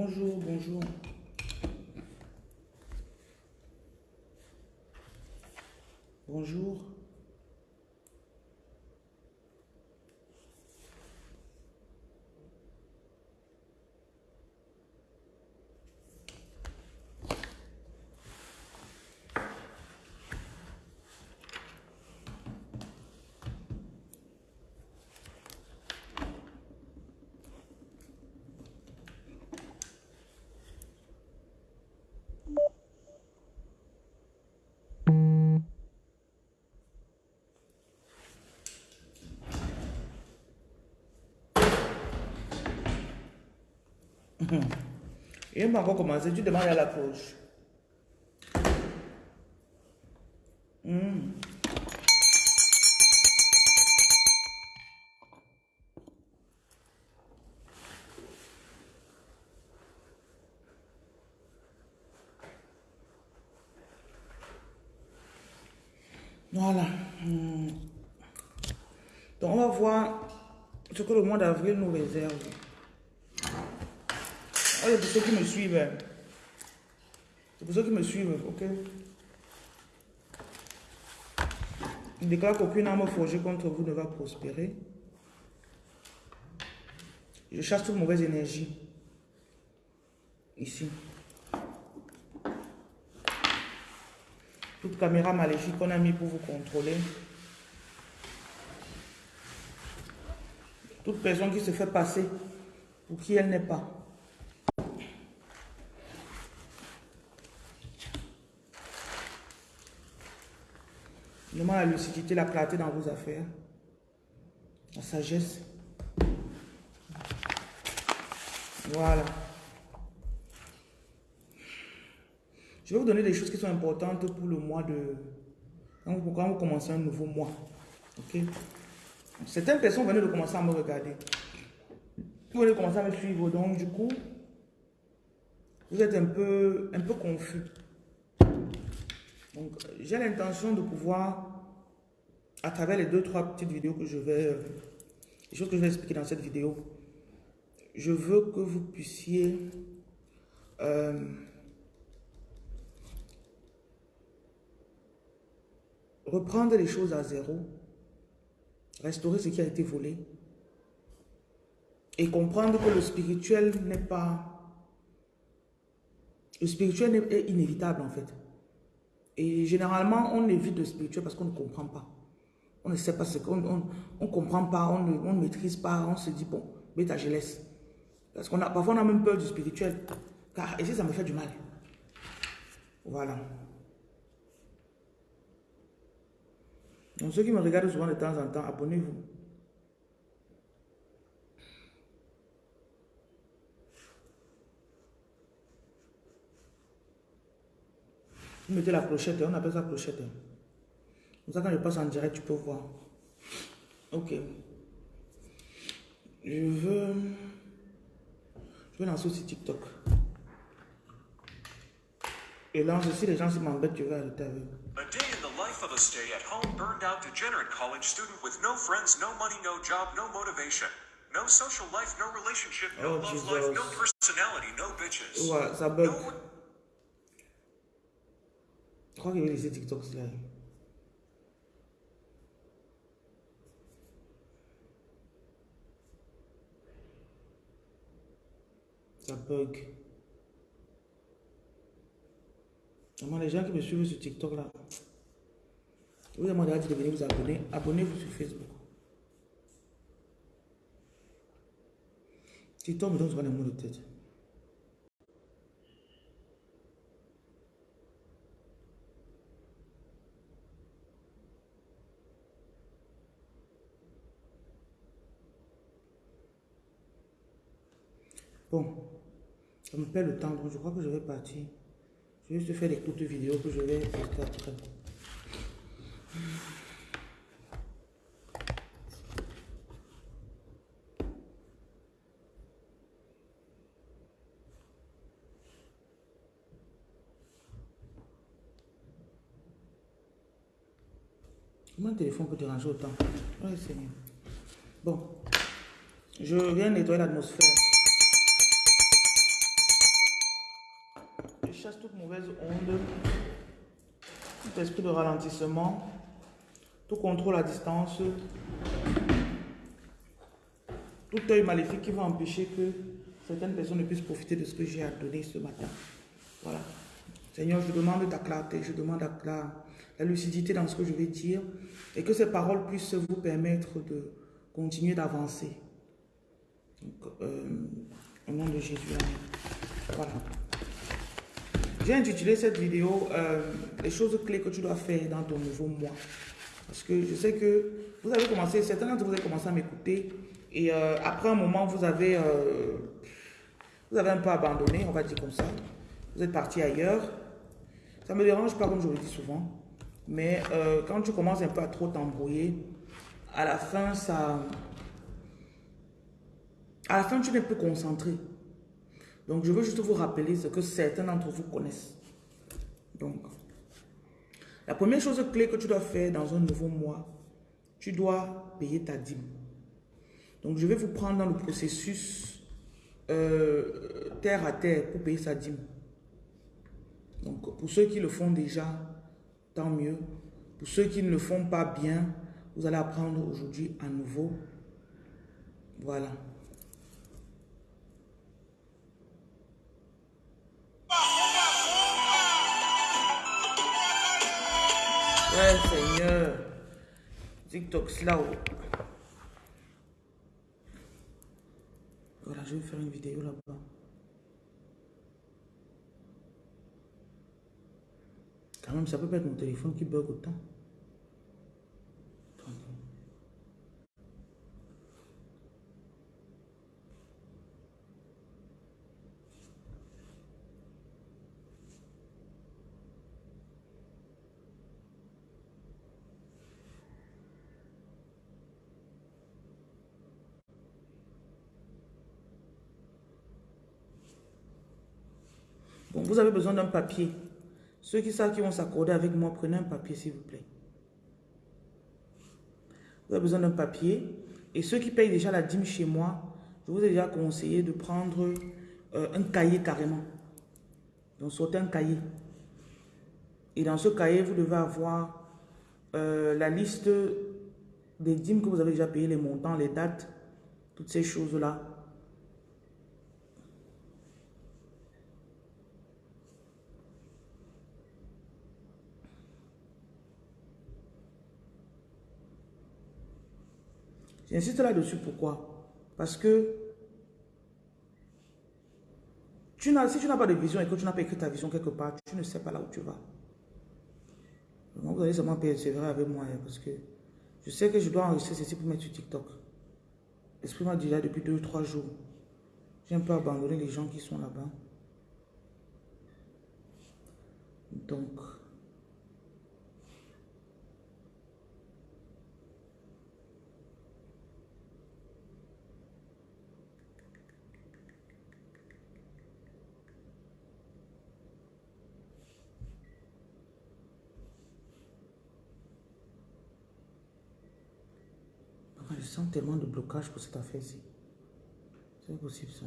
Bonjour, bonjour. Bonjour. Et m'a encore commencé, tu demandes à la poche. Hmm. Voilà. Hmm. Donc, on va voir ce que le mois d'avril nous réserve. C'est pour ceux qui me suivent. C'est pour ceux qui me suivent, ok? Il déclare qu'aucune arme forgée contre vous ne va prospérer. Je chasse toute mauvaise énergie. Ici. Toute caméra maléfique qu'on a mis pour vous contrôler. Toute personne qui se fait passer pour qui elle n'est pas. La lucidité, la clarté dans vos affaires. La sagesse. Voilà. Je vais vous donner des choses qui sont importantes pour le mois de... Quand vous, vous commencez un nouveau mois. Ok? Certaines personnes venaient de commencer à me regarder. Vous venez de commencer à me suivre. Donc, du coup, vous êtes un peu, un peu confus. Donc, j'ai l'intention de pouvoir, à travers les deux, trois petites vidéos que je vais, les choses que je vais expliquer dans cette vidéo, je veux que vous puissiez euh, reprendre les choses à zéro, restaurer ce qui a été volé et comprendre que le spirituel n'est pas... Le spirituel est inévitable en fait. Et généralement, on évite le spirituel parce qu'on ne comprend pas. On ne sait pas ce qu'on on, comprend pas, on ne, on maîtrise pas, on se dit, bon, bêta, je laisse. Parce qu'on a, parfois, on a même peur du spirituel. Car ici, ça me fait du mal? Voilà. Donc, ceux qui me regardent souvent de temps en temps, abonnez-vous. Vous mettez la clochette, on appelle ça clochette. Comme ça, quand je passe en direct, tu peux voir. Ok. Je veux... Je vais lancer aussi TikTok. Et là, aussi, les gens, s'ils m'embêtent, tu vas arrêter avec. A day in the life of a stay-at-home burned out degenerate college student with no friends, no money, no job, no motivation. No social life, no relationship, no oh, love Jesus. life, no personality, no bitches. Ouais, ça bug. No je crois qu'il va laisser TikTok. Ça bug. Vraiment, les gens qui me suivent sur TikTok là, vous demandez de venir vous abonner. Abonnez-vous sur Facebook. TikTok me donne souvent des mots de tête. Bon, ça me perd le temps, donc je crois que je vais partir. Je vais juste faire des courtes vidéos que je vais faire après. Comment un téléphone peut déranger autant? Oui. Bon, je viens nettoyer l'atmosphère. Toute mauvaise onde, tout esprit de ralentissement, tout contrôle à distance, tout œil maléfique qui va empêcher que certaines personnes ne puissent profiter de ce que j'ai à donner ce matin. Voilà. Seigneur, je demande ta clarté, je demande la, la lucidité dans ce que je vais dire et que ces paroles puissent vous permettre de continuer d'avancer. Euh, au nom de Jésus. Voilà. J'ai intitulé cette vidéo euh, Les choses clés que tu dois faire dans ton nouveau mois. Parce que je sais que vous avez commencé, certains d'entre vous avez commencé à m'écouter et euh, après un moment, vous avez, vous avez un peu abandonné, on va dire comme ça. Vous êtes parti ailleurs. Ça me dérange pas, comme je le dis souvent. Mais quand tu commences un peu à trop t'embrouiller, à la fin, ça, à la fin, tu n'es plus concentré. Donc, je veux juste vous rappeler ce que certains d'entre vous connaissent. Donc, la première chose clé que tu dois faire dans un nouveau mois, tu dois payer ta dîme. Donc, je vais vous prendre dans le processus euh, terre à terre pour payer sa dîme. Donc, pour ceux qui le font déjà, tant mieux. Pour ceux qui ne le font pas bien, vous allez apprendre aujourd'hui à nouveau. Voilà. Ouais, Seigneur. TikTok slow. Voilà, je vais faire une vidéo là-bas. Quand même, ça peut pas être mon téléphone qui bug autant. Vous avez besoin d'un papier. Ceux qui savent qui vont s'accorder avec moi, prenez un papier s'il vous plaît. Vous avez besoin d'un papier. Et ceux qui payent déjà la dîme chez moi, je vous ai déjà conseillé de prendre euh, un cahier carrément. Donc sortez un cahier. Et dans ce cahier, vous devez avoir euh, la liste des dîmes que vous avez déjà payé, les montants, les dates, toutes ces choses-là. J'insiste là-dessus, pourquoi? Parce que tu si tu n'as pas de vision et que tu n'as pas écrit ta vision quelque part, tu ne sais pas là où tu vas. Vous allez seulement persévérer avec moi, hein, parce que je sais que je dois enregistrer ceci pour mettre sur TikTok. L'esprit m'a là depuis deux ou trois jours. J'ai un peu abandonné les gens qui sont là-bas. Donc, je tellement de blocage pour cette affaire-ci. C'est possible ça.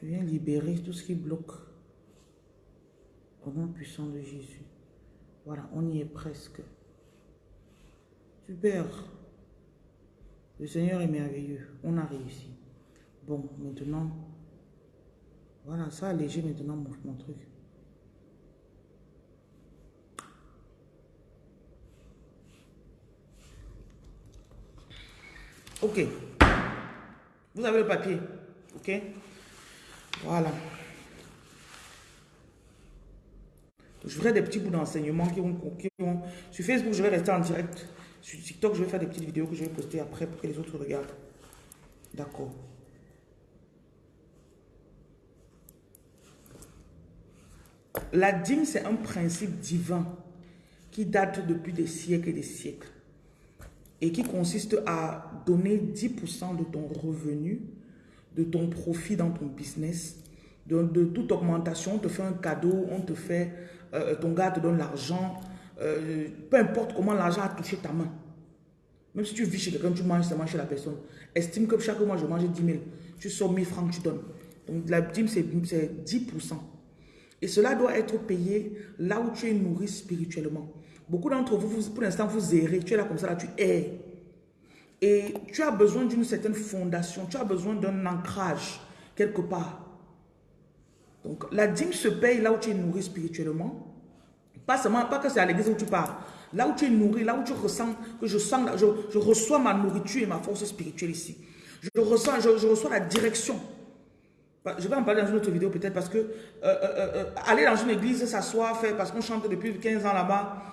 Je viens libérer tout ce qui bloque. Au nom puissant de Jésus. Voilà, on y est presque. Super. Le Seigneur est merveilleux. On a réussi. Bon, maintenant, voilà, ça a maintenant mon truc. Ok. Vous avez le papier. Ok. Voilà. Je ferai des petits bouts d'enseignement qui vont, qui vont... Sur Facebook, je vais rester en direct. Sur TikTok, je vais faire des petites vidéos que je vais poster après pour que les autres regardent. D'accord. La dîme, c'est un principe divin qui date depuis des siècles et des siècles et qui consiste à donner 10% de ton revenu, de ton profit dans ton business, de, toute augmentation, on te fait un cadeau, on te fait, euh, ton gars te donne l'argent, euh, peu importe comment l'argent a touché ta main. Même si tu vis chez quelqu'un, tu manges seulement chez la personne. Estime que chaque mois, je mange 10 000. Tu sors 1000 francs, tu donnes. Donc la dîme, c'est 10%. Et cela doit être payé là où tu es nourri spirituellement. Beaucoup d'entre vous, pour l'instant, vous errez. Tu es là comme ça, là, tu es. Et tu as besoin d'une certaine fondation. Tu as besoin d'un ancrage quelque part. Donc, la dîme se paye là où tu es nourri spirituellement. Pas seulement, pas que c'est à l'église où tu pars. Là où tu es nourri, là où tu ressens que je sens, je, reçois ma nourriture et ma force spirituelle ici. Je ressens, je, reçois la direction. Je vais en parler dans une autre vidéo peut-être parce que euh, euh, euh, aller dans une église, s'asseoir, faire, parce qu'on chante depuis 15 ans là-bas,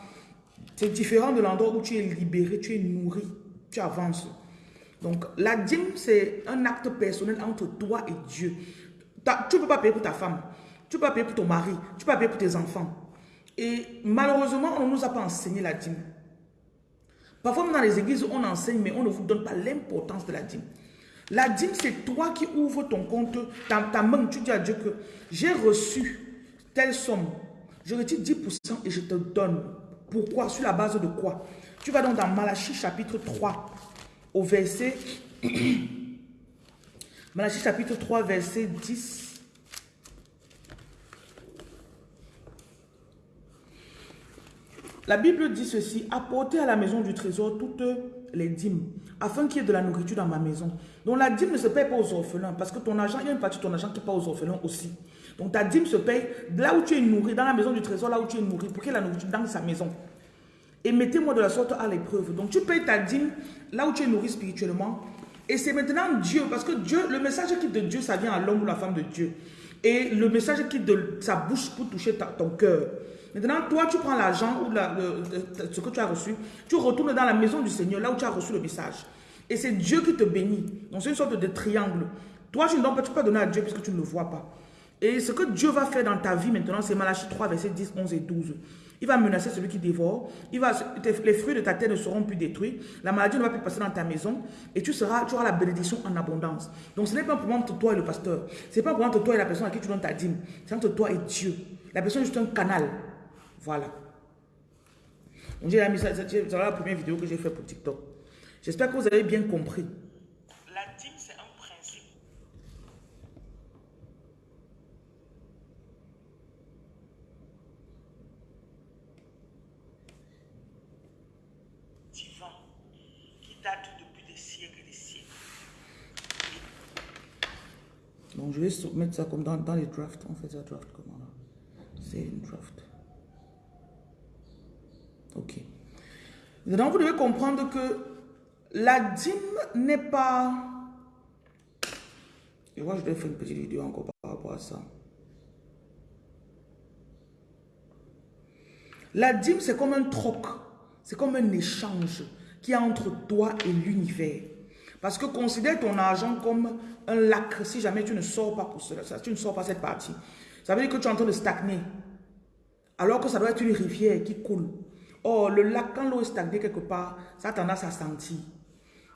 c'est différent de l'endroit où tu es libéré, tu es nourri, tu avances. Donc la dîme, c'est un acte personnel entre toi et Dieu. Tu ne peux pas payer pour ta femme, tu ne peux pas payer pour ton mari, tu ne peux pas payer pour tes enfants. Et malheureusement, on ne nous a pas enseigné la dîme. Parfois, dans les églises, on enseigne, mais on ne vous donne pas l'importance de la dîme. La dîme, c'est toi qui ouvres ton compte, ta, ta main, tu dis à Dieu que j'ai reçu telle somme. Je retire 10% et je te donne. Pourquoi Sur la base de quoi Tu vas donc dans Malachie chapitre 3, au verset... Malachie chapitre 3, verset 10 La Bible dit ceci, apportez à la maison du trésor toutes les dîmes, afin qu'il y ait de la nourriture dans ma maison. Donc la dîme ne se paye pas aux orphelins, parce que ton argent, il y a une partie de ton argent qui part aux orphelins aussi. Donc ta dîme se paye là où tu es nourri, dans la maison du trésor, là où tu es nourri, pour qu'il y ait la nourriture dans sa maison. Et mettez-moi de la sorte à l'épreuve. Donc tu payes ta dîme là où tu es nourri spirituellement. Et c'est maintenant Dieu, parce que Dieu, le message qui de Dieu, ça vient à l'homme ou la femme de Dieu. Et le message qui de sa bouche pour toucher ton cœur. Maintenant, toi, tu prends l'argent ou ce que tu as reçu, tu retournes dans la maison du Seigneur, là où tu as reçu le message. Et c'est Dieu qui te bénit. Donc, c'est une sorte de triangle. Toi, tu ne peux pas donner à Dieu puisque tu ne le vois pas. Et ce que Dieu va faire dans ta vie maintenant, c'est Malachie 3, versets 10, 11 et 12. Il va menacer celui qui dévore. Il va, les fruits de ta terre ne seront plus détruits. La maladie ne va plus passer dans ta maison. Et tu, seras, tu auras la bénédiction en abondance. Donc ce n'est pas un problème entre toi et le pasteur. Ce n'est pas un problème entre toi et la personne à qui tu donnes ta dîme. C'est entre toi et Dieu. La personne est juste un canal. Voilà. Donc j'ai la première vidéo que j'ai fait pour TikTok. J'espère que vous avez bien compris. La dîme, c'est un principe. Divin, qui date depuis des siècles et des siècles. Donc je vais mettre ça comme dans, dans les drafts. On fait ça draft là? C'est une draft. Ok. Donc, vous devez comprendre que la dîme n'est pas... Et moi, je vais faire une petite vidéo encore par rapport à ça. La dîme, c'est comme un troc. C'est comme un échange qui est entre toi et l'univers. Parce que considère ton argent comme un lac si jamais tu ne sors pas pour cela, tu ne sors pas cette partie. Ça veut dire que tu es en train de stagner. Alors que ça doit être une rivière qui coule. Oh, le lac, quand l'eau est stagnée quelque part, ça a tendance à sentir.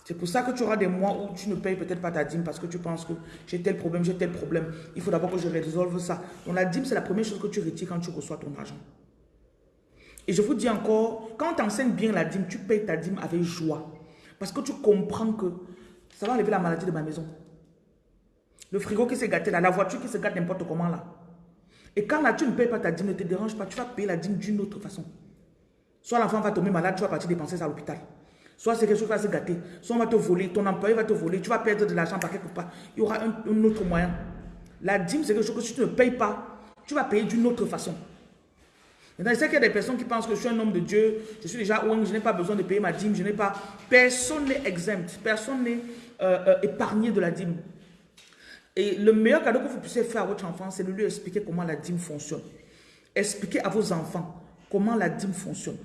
C'est pour ça que tu auras des mois où tu ne payes peut-être pas ta dîme parce que tu penses que j'ai tel problème, j'ai tel problème. Il faut d'abord que je résolve ça. Donc la dîme, c'est la première chose que tu retires quand tu reçois ton argent. Et je vous dis encore, quand tu enseignes bien la dîme, tu payes ta dîme avec joie. Parce que tu comprends que ça va enlever la maladie de ma maison. Le frigo qui s'est gâté là, la voiture qui se gâte n'importe comment là. Et quand là, tu ne payes pas ta dîme, ne te dérange pas, tu vas payer la dîme d'une autre façon. Soit l'enfant va tomber malade, tu vas partir dépenser ça à l'hôpital. Soit c'est quelque chose qui va se gâter. Soit on va te voler, ton employé va te voler, tu vas perdre de l'argent par quelque part. Il y aura un, autre moyen. La dîme, c'est quelque chose que si tu ne payes pas, tu vas payer d'une autre façon. Maintenant, je sais qu'il y a des personnes qui pensent que je suis un homme de Dieu, je suis déjà je n'ai pas besoin de payer ma dîme, je n'ai pas... Personne n'est exempt, personne n'est euh, euh, épargné de la dîme. Et le meilleur cadeau que vous puissiez faire à votre enfant, c'est de lui expliquer comment la dîme fonctionne. Expliquez à vos enfants comment la dîme fonctionne.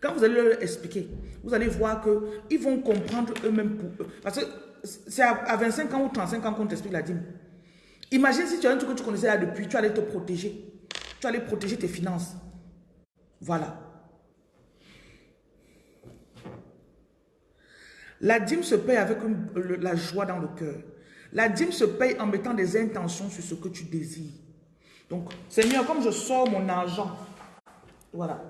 Quand vous allez leur expliquer, vous allez voir qu'ils vont comprendre eux-mêmes pour eux. Parce que c'est à 25 ans ou 35 ans qu'on t'explique la dîme. Imagine si tu as un truc que tu connaissais là depuis, tu allais te protéger. Tu protéger tes finances. Voilà. La dîme se paye avec la joie dans le cœur. La dîme se paye en mettant des intentions sur ce que tu désires. Donc, Seigneur, comme je sors mon argent, voilà,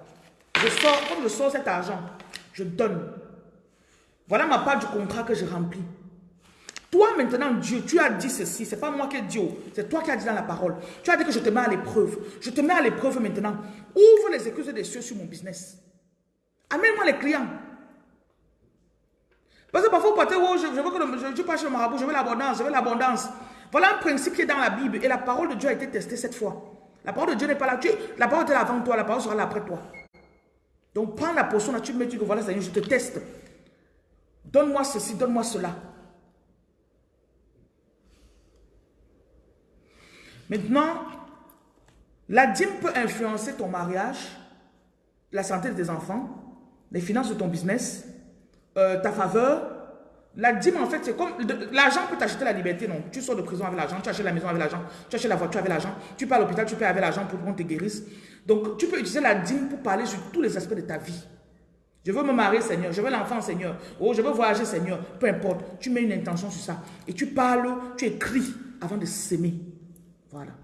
je sors, comme je sors cet argent, je donne. Voilà ma part du contrat que je remplis. Toi, maintenant, Dieu, tu as dit ceci. C'est pas moi qui ai dit, oh, c'est toi qui as dit dans la parole. Tu as dit que je te mets à l'épreuve. Je te mets à l'épreuve maintenant. Ouvre les excuses des cieux sur mon business. Amène-moi les clients. Parce que parfois, vous partez, oh, je, veux que je, je pas chez le marabout, je veux l'abondance, je veux l'abondance. Voilà un principe qui est dans la Bible. Et la parole de Dieu a été testée cette fois. La parole de Dieu n'est pas là. La parole est là avant toi, la parole sera là après toi. Donc prends la potion là, tu me dis que voilà, Seigneur, je te teste. Donne-moi ceci, donne-moi cela. Maintenant, la dîme peut influencer ton mariage, la santé de tes enfants, les finances de ton business, euh, ta faveur. La dîme, en fait, c'est comme... L'argent peut t'acheter la liberté, non? Tu sors de prison avec l'argent, tu achètes la maison avec l'argent, tu achètes la voiture avec l'argent, tu pars à l'hôpital, tu payes avec l'argent pour qu'on te guérisse. Donc, tu peux utiliser la dîme pour parler sur tous les aspects de ta vie. Je veux me marier, Seigneur. Je veux l'enfant, Seigneur. Oh, je veux voyager, Seigneur. Peu importe. Tu mets une intention sur ça. Et tu parles, tu écris avant de s'aimer. Voilà.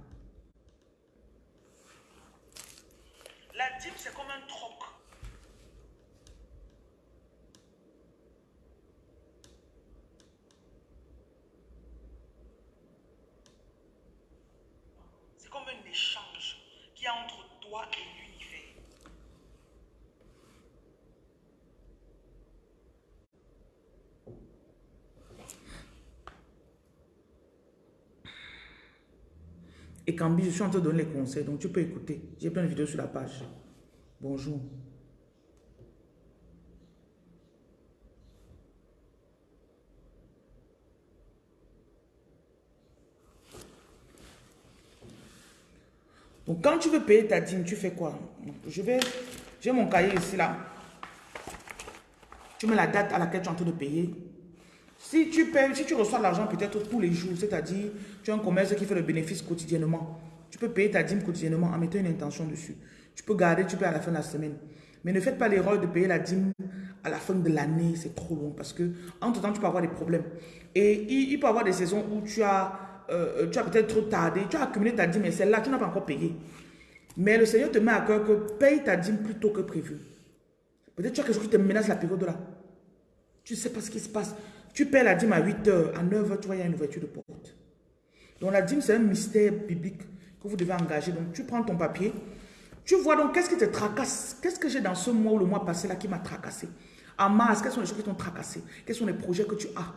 Et Cambi, je suis en train de donner les conseils, donc tu peux écouter. J'ai plein de vidéos sur la page. Bonjour. Donc, quand tu veux payer ta dîme, tu fais quoi? Je vais... J'ai mon cahier ici, là. Tu mets la date à laquelle tu es en train de payer. Si tu si tu reçois l'argent peut-être tous les jours, c'est-à-dire tu as un commerce qui fait le bénéfice quotidiennement, tu peux payer ta dîme quotidiennement en mettant une intention dessus. Tu peux garder, tu payes à la fin de la semaine. Mais ne faites pas l'erreur de payer la dîme à la fin de l'année, c'est trop long parce que entre temps tu peux avoir des problèmes. Et il, peut y avoir des saisons où tu as, euh, tu as peut-être trop tardé, tu as accumulé ta dîme et celle-là tu n'as pas encore payé. Mais le Seigneur te met à cœur que paye ta dîme plus tôt que prévu. Peut-être tu as quelque chose qui te menace la période là. Tu ne sais pas ce qui se passe. Tu paies la dîme à 8 h à 9 h tu vois, il y a une ouverture de porte. Donc la dîme, c'est un mystère biblique que vous devez engager. Donc tu prends ton papier, tu vois donc qu'est-ce qui te tracasse? Qu'est-ce que j'ai dans ce mois ou le mois passé là qui m'a tracassé? En mars, quelles sont les choses qui t'ont tracassé? Quels sont les projets que tu as?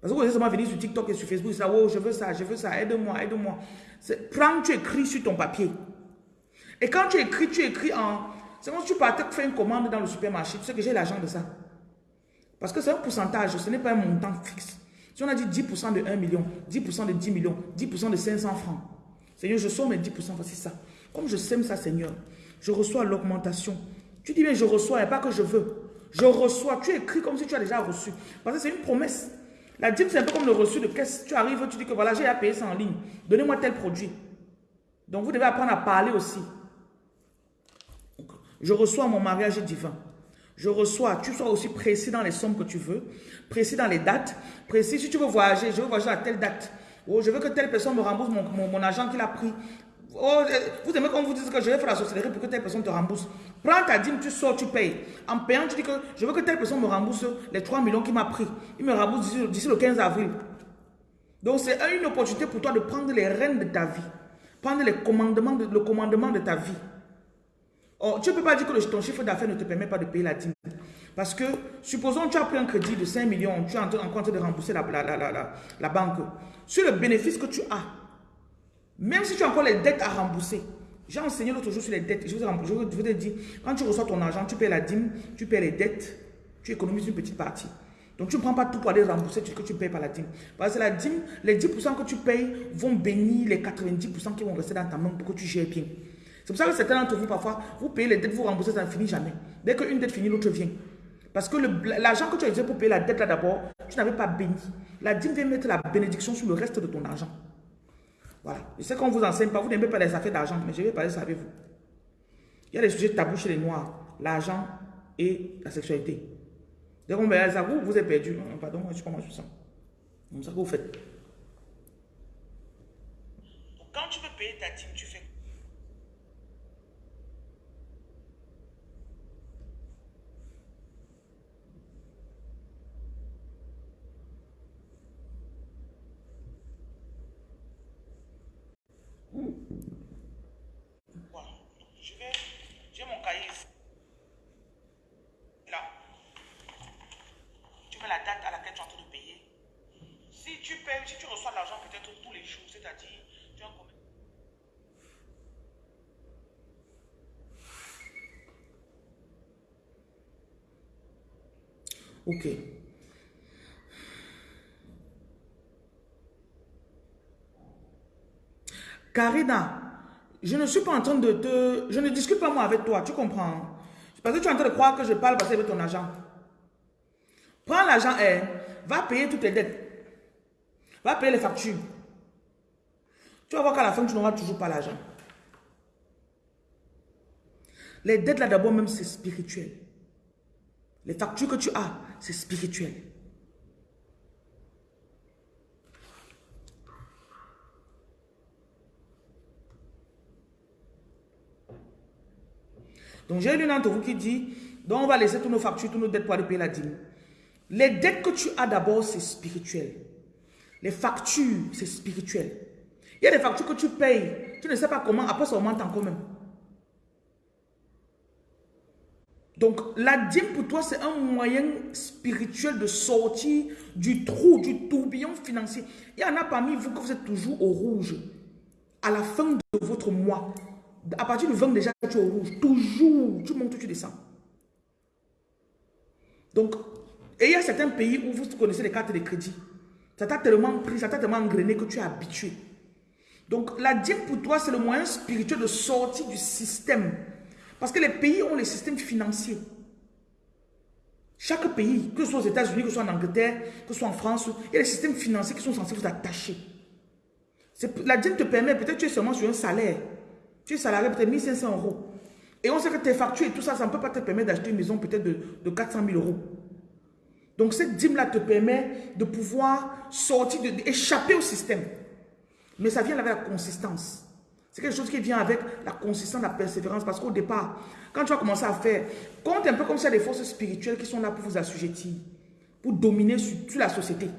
Parce que vous êtes venir sur TikTok et sur Facebook, ça, oh, je veux ça, je veux ça, aide-moi, aide-moi. Prends, tu écris sur ton papier. Et quand tu écris, tu écris en... C'est comme si tu partais faire une commande dans le supermarché. Tu sais que j'ai l'argent de ça. Parce que c'est un pourcentage, ce n'est pas un montant fixe. Si on a dit 10% de 1 million, 10% de 10 millions, 10% de 500 francs. Seigneur, je sors mes 10%, voici ça. Comme je sème ça, Seigneur, je reçois l'augmentation. Tu dis bien, je reçois, et pas que je veux. Je reçois. Tu écris comme si tu as déjà reçu. Parce que c'est une promesse. La dîme, c'est un peu comme le reçu de caisse. Tu arrives, tu dis que voilà, j'ai à payer ça en ligne. Donnez-moi tel produit. Donc, vous devez apprendre à parler aussi. Je reçois mon mariage divin. Je reçois, tu sois aussi précis dans les sommes que tu veux, précis dans les dates, précis si tu veux voyager, je veux voyager à telle date. Oh, je veux que telle personne me rembourse mon, mon, argent qu'il a pris. Oh, vous aimez quand vous dites que je vais faire la sorcellerie pour que telle personne te rembourse. Prends ta dîme, tu sors, tu payes. En payant, tu dis que je veux que telle personne me rembourse les 3 millions qu'il m'a pris. Il me rembourse d'ici le 15 avril. Donc c'est une opportunité pour toi de prendre les rênes de ta vie. Prendre le commandement de ta vie. Oh, tu ne peux pas dire que ton chiffre d'affaires ne te permet pas de payer la dîme. Parce que, supposons que tu as pris un crédit de 5 millions, tu es en train de rembourser la, la, banque. Sur le bénéfice que tu as, même si tu as encore les dettes à rembourser, j'ai enseigné l'autre jour sur les dettes. Je vous, je te dire, quand tu reçois ton argent, tu payes la dîme, tu payes les dettes, tu économises une petite partie. Donc tu ne prends pas tout pour aller rembourser ce que tu payes par la dîme. Parce que la dîme, les 10% que tu payes vont bénir les 90% qui vont rester dans ta main pour que tu gères bien. C'est pour ça que certains d'entre vous, parfois, vous payez les dettes, vous remboursez, ça ne finit jamais. Dès qu'une dette finit, l'autre vient. Parce que l'argent que tu as utilisé pour payer la dette là d'abord, tu n'avais pas béni. La dîme vient mettre la bénédiction sur le reste de ton argent. Voilà. Je sais qu'on ne vous enseigne pas, vous n'aimez pas les affaires d'argent, mais je vais parler ça avec vous. Il y a des sujets tabous chez les Noirs, l'argent et la sexualité. Dès qu'on me ça, vous, vous êtes perdu. Pardon, je ne suis pas moi, je ça. C'est ça que vous faites. quand tu veux payer ta dîme, tu fais Bon, je vais. J'ai mon cahier. Là. Tu mets la date à laquelle tu es en train de payer. Si tu payes, si tu reçois l'argent peut-être tous les jours, c'est-à-dire, tu as un. Ok. Karina, je ne suis pas en train de te... Je ne discute pas moi avec toi, tu comprends Parce que tu es en train de croire que je parle parce que avec ton argent. Prends l'argent et va payer toutes tes dettes. Va payer les factures. Tu vas voir qu'à la fin, tu n'auras toujours pas l'argent. Les dettes là d'abord même, c'est spirituel. Les factures que tu as, c'est spirituel. Donc j'ai une d'entre vous qui dit, donc on va laisser tous nos factures, tous nos dettes pour aller payer la dîme. Les dettes que tu as d'abord, c'est spirituel. Les factures, c'est spirituel. Il y a des factures que tu payes, tu ne sais pas comment, après ça augmente encore même. Donc, la dîme pour toi, c'est un moyen spirituel de sortir du trou, du tourbillon financier. Il y en a parmi vous que vous êtes toujours au rouge. À la fin de votre mois, à partir du 20 déjà, tu es au rouge. Toujours, tu montes, tu descends. Donc, et il y a certains pays où vous connaissez les cartes de crédit. Ça t'a tellement pris, ça t'a tellement engrainé que tu es habitué. Donc, la dîme pour toi, c'est le moyen spirituel de sortir du système parce que les pays ont les systèmes financiers. Chaque pays, que ce soit aux États-Unis, que ce soit en Angleterre, que ce soit en France, il y a des systèmes financiers qui sont censés vous attacher. La dîme te permet, peut-être tu es seulement sur un salaire. Tu es salarié peut-être 1500 euros. Et on sait que tes factures et tout ça, ça ne peut pas te permettre d'acheter une maison peut-être de, de 400 000 euros. Donc cette dîme-là te permet de pouvoir sortir, d'échapper au système. Mais ça vient avec la consistance. C'est quelque chose qui vient avec la consistance, la persévérance. Parce qu'au départ, quand tu vas commencer à faire, compte un peu comme ça des forces spirituelles qui sont là pour vous assujettir, pour dominer sur, la société.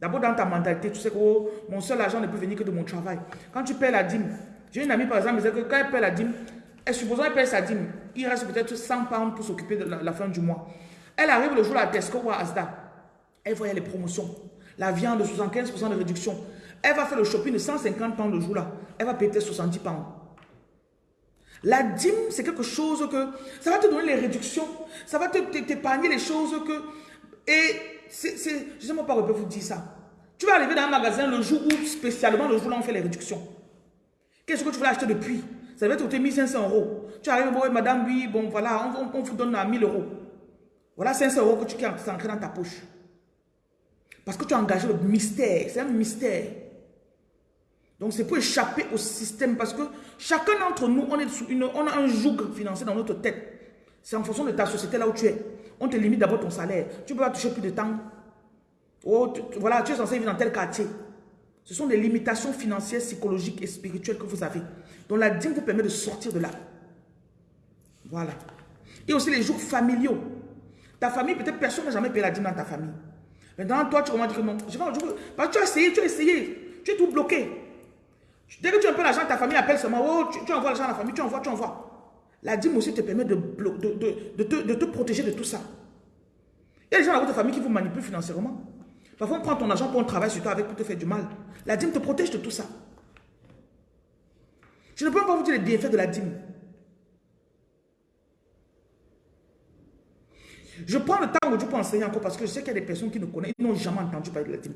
D'abord dans ta mentalité, tu sais que oh, mon seul argent ne peut venir que de mon travail. Quand tu paies la dîme, j'ai une amie par exemple, qui disait que quand elle paie la dîme, elle, supposons qu'elle paie sa dîme, il reste peut-être 100 pounds pour s'occuper de la, fin du mois. Elle arrive le jour à Tesco ou à Asda, elle voyait les promotions. La viande, 75% de réduction. Elle va faire le shopping de 150 pounds le jour là. Elle va payer 70 pounds. La dîme, c'est quelque chose que... Ça va te donner les réductions. Ça va t'épargner les choses que... Et c'est... Je ne sais pas, je peux vous dire ça. Tu vas arriver dans un magasin le jour où, spécialement le jour là, on fait les réductions. Qu'est-ce que tu veux acheter depuis? Ça va te coûter 1500 euros. Tu arrives, bon, madame, oui, bon, voilà, on, vous donne à 1000 euros. Voilà 500 euros que tu as ancré dans ta poche. Parce que tu as engagé le mystère. C'est un mystère. Donc c'est pour échapper au système parce que chacun d'entre nous, on, est sous une, on a un joug financier dans notre tête. C'est en fonction de ta société là où tu es. On te limite d'abord ton salaire. Tu ne peux pas toucher plus de temps. Oh, voilà, tu es censé vivre dans tel quartier. Ce sont des limitations financières, psychologiques et spirituelles que vous avez. Donc la dîme vous permet de sortir de là. Voilà. Et aussi les jours familiaux. Ta famille, peut-être personne n'a jamais payé la dîme dans ta famille. Maintenant, toi, tu commences à dire non. Je je tu as essayé, tu as essayé. Tu es tout bloqué. Dès que tu as un peu l'argent, ta famille appelle seulement, oh, tu, envoies l'argent à la famille, tu envoies, tu envoies. La dîme aussi te permet de, de, te, protéger de tout ça. Il y a des gens dans votre famille qui vous manipulent financièrement. Parfois, on prend ton argent pour un travail sur toi avec pour te faire du mal. La dîme te protège de tout ça. Je ne peux pas vous dire les bienfaits de la dîme. Je prends le temps aujourd'hui pour enseigner encore parce que je sais qu'il y a des personnes qui ne connaissent, ils n'ont jamais entendu parler de la dîme.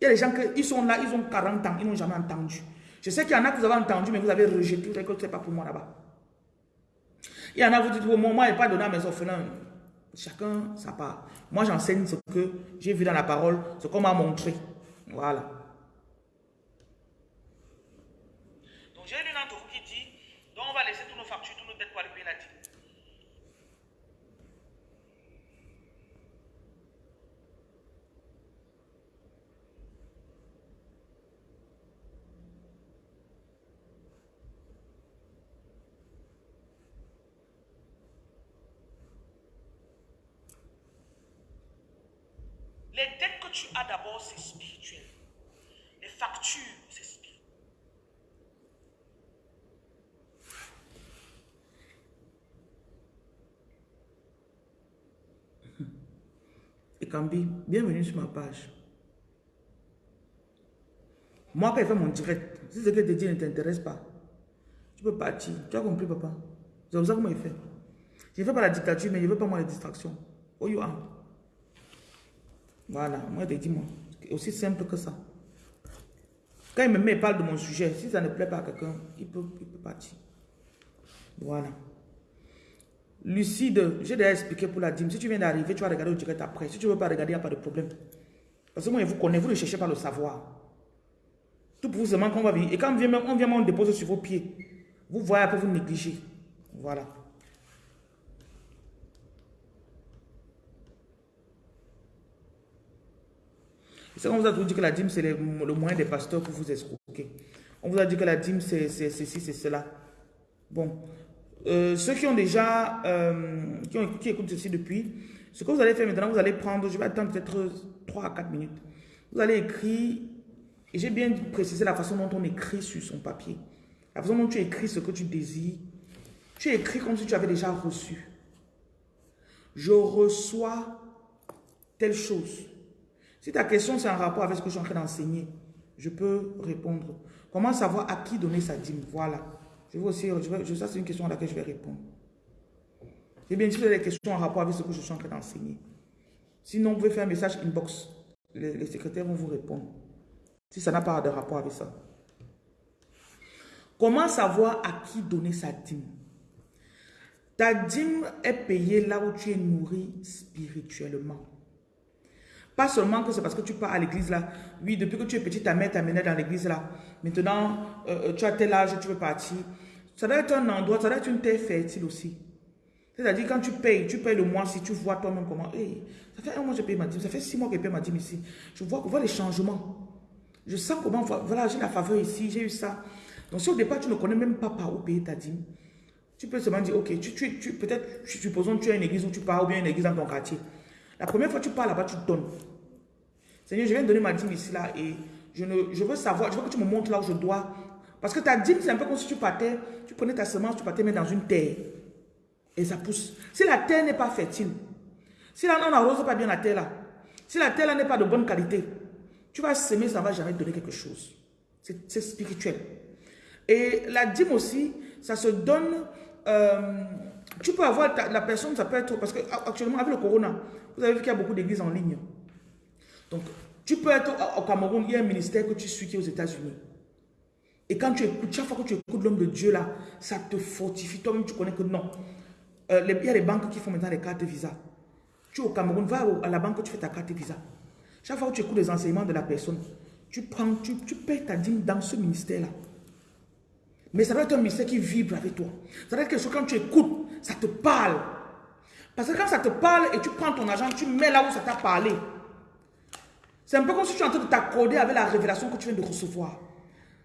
Il y a des gens qui sont là, ils ont 40 ans, ils n'ont jamais entendu. Je sais qu'il y en a que vous avez entendu, mais vous avez rejeté, vous que ce n'est pas pour moi là-bas. Il y en a, vous dites, moi, moi, il a pas donné à mes orphelins. Chacun, ça part. Moi, j'enseigne ce que j'ai vu dans la parole, ce qu'on m'a montré. Voilà. Donc, j'ai une d'entre vous qui dit, donc on va laisser tous nos factures, tous nos dettes pour aller payer la dîme. Les dettes que tu as d'abord, c'est spirituel. Les factures, c'est spirituel. Et Kambi, bienvenue sur ma page. Moi, quand il fait mon direct, si ce que te dit ne t'intéresse pas, tu peux partir. Tu as compris, papa? C'est comme ça moi, il fait. Je ne fais pas la dictature, mais je ne veux pas moi les distractions. Oh, you. Voilà, moi, je dis, moi. Aussi simple que ça. Quand il me met, il parle de mon sujet. Si ça ne plaît pas à quelqu'un, il peut, il peut partir. Voilà. Lucide, j'ai déjà expliqué pour la dîme. Si tu viens d'arriver, tu vas regarder au direct après. Si tu ne veux pas regarder, il n'y a pas de problème. Parce que moi, je vous connais, vous ne cherchez pas le savoir. Tout pour vous seulement qu'on va venir. Et quand vient, on vient, on dépose sur vos pieds. Vous voyez après, vous négligez. Voilà. On vous a dit que la dîme, c'est le, moyen des pasteurs pour vous escroquer. On vous a dit que la dîme, c'est ceci, c'est cela. Bon. Euh, ceux qui ont déjà, euh, qui, ont, qui écoutent ceci depuis, ce que vous allez faire maintenant, vous allez prendre, je vais attendre peut-être 3 à 4 minutes. Vous allez écrire, et j'ai bien précisé la façon dont on écrit sur son papier. La façon dont tu écris ce que tu désires. Tu écris comme si tu avais déjà reçu. Je reçois telle chose. Si ta question c'est en rapport avec ce que je suis en train d'enseigner, je peux répondre. Comment savoir à qui donner sa dîme? Voilà. Je vais aussi, je ça c'est une question à laquelle je vais répondre. Et bien, si vous avez des questions en rapport avec ce que je suis en train d'enseigner. Sinon, vous pouvez faire un message inbox. Les secrétaires vont vous répondre. Si ça n'a pas de rapport avec ça. Comment savoir à qui donner sa dîme? Ta dîme est payée là où tu es nourri spirituellement. Pas seulement que c'est parce que tu pars à l'église là. Oui, depuis que tu es petit, ta mère t'a mené dans l'église là. Maintenant, euh, euh, tu as tel âge, tu veux partir. Ça doit être un endroit, ça doit être une terre fertile aussi. C'est-à-dire quand tu payes, tu payes le mois si tu vois toi-même comment. Hey, ça fait un mois que je paye ma dîme, ça fait six mois que je paye ma dîme ici. Je vois, vois les changements. Je sens comment, voilà, j'ai la faveur ici, j'ai eu ça. Donc si au départ tu ne connais même pas par où payer ta dîme, tu peux seulement dire, ok, tu, tu, tu peut-être, supposons que tu as une église où tu pars ou bien une église dans ton quartier. La première fois que tu pars là-bas, tu donnes. Seigneur, je viens de donner ma dîme ici, là, et je, ne, je veux savoir, je veux que tu me montres là où je dois. Parce que ta dîme, c'est un peu comme si tu partais, tu prenais ta semence, tu partais mettre dans une terre. Et ça pousse. Si la terre n'est pas fertile, si là, on n'arrose pas bien la terre là, si la terre là n'est pas de bonne qualité, tu vas semer, ça ne va jamais donner quelque chose. C'est spirituel. Et la dîme aussi, ça se donne... Euh, tu peux avoir la personne, ça peut être... Parce que actuellement, avec le corona, vous avez vu qu'il y a beaucoup d'églises en ligne. Donc, tu peux être au Cameroun, il y a un ministère que tu suis qui est aux États-Unis. Et quand tu écoutes, chaque fois que tu écoutes l'homme de Dieu là, ça te fortifie. Toi-même, tu connais que non. Euh, il y a des banques qui font maintenant les cartes Visa. Tu es au Cameroun, va à la banque, tu fais ta carte Visa. Chaque fois que tu écoutes les enseignements de la personne, tu prends, tu, tu payes ta dîme dans ce ministère-là. Mais ça doit être un ministère qui vibre avec toi. Ça doit être quelque chose, quand tu écoutes, ça te parle. Parce que quand ça te parle et tu prends ton argent, tu mets là où ça t'a parlé. C'est un peu comme si tu es en train de t'accorder avec la révélation que tu viens de recevoir.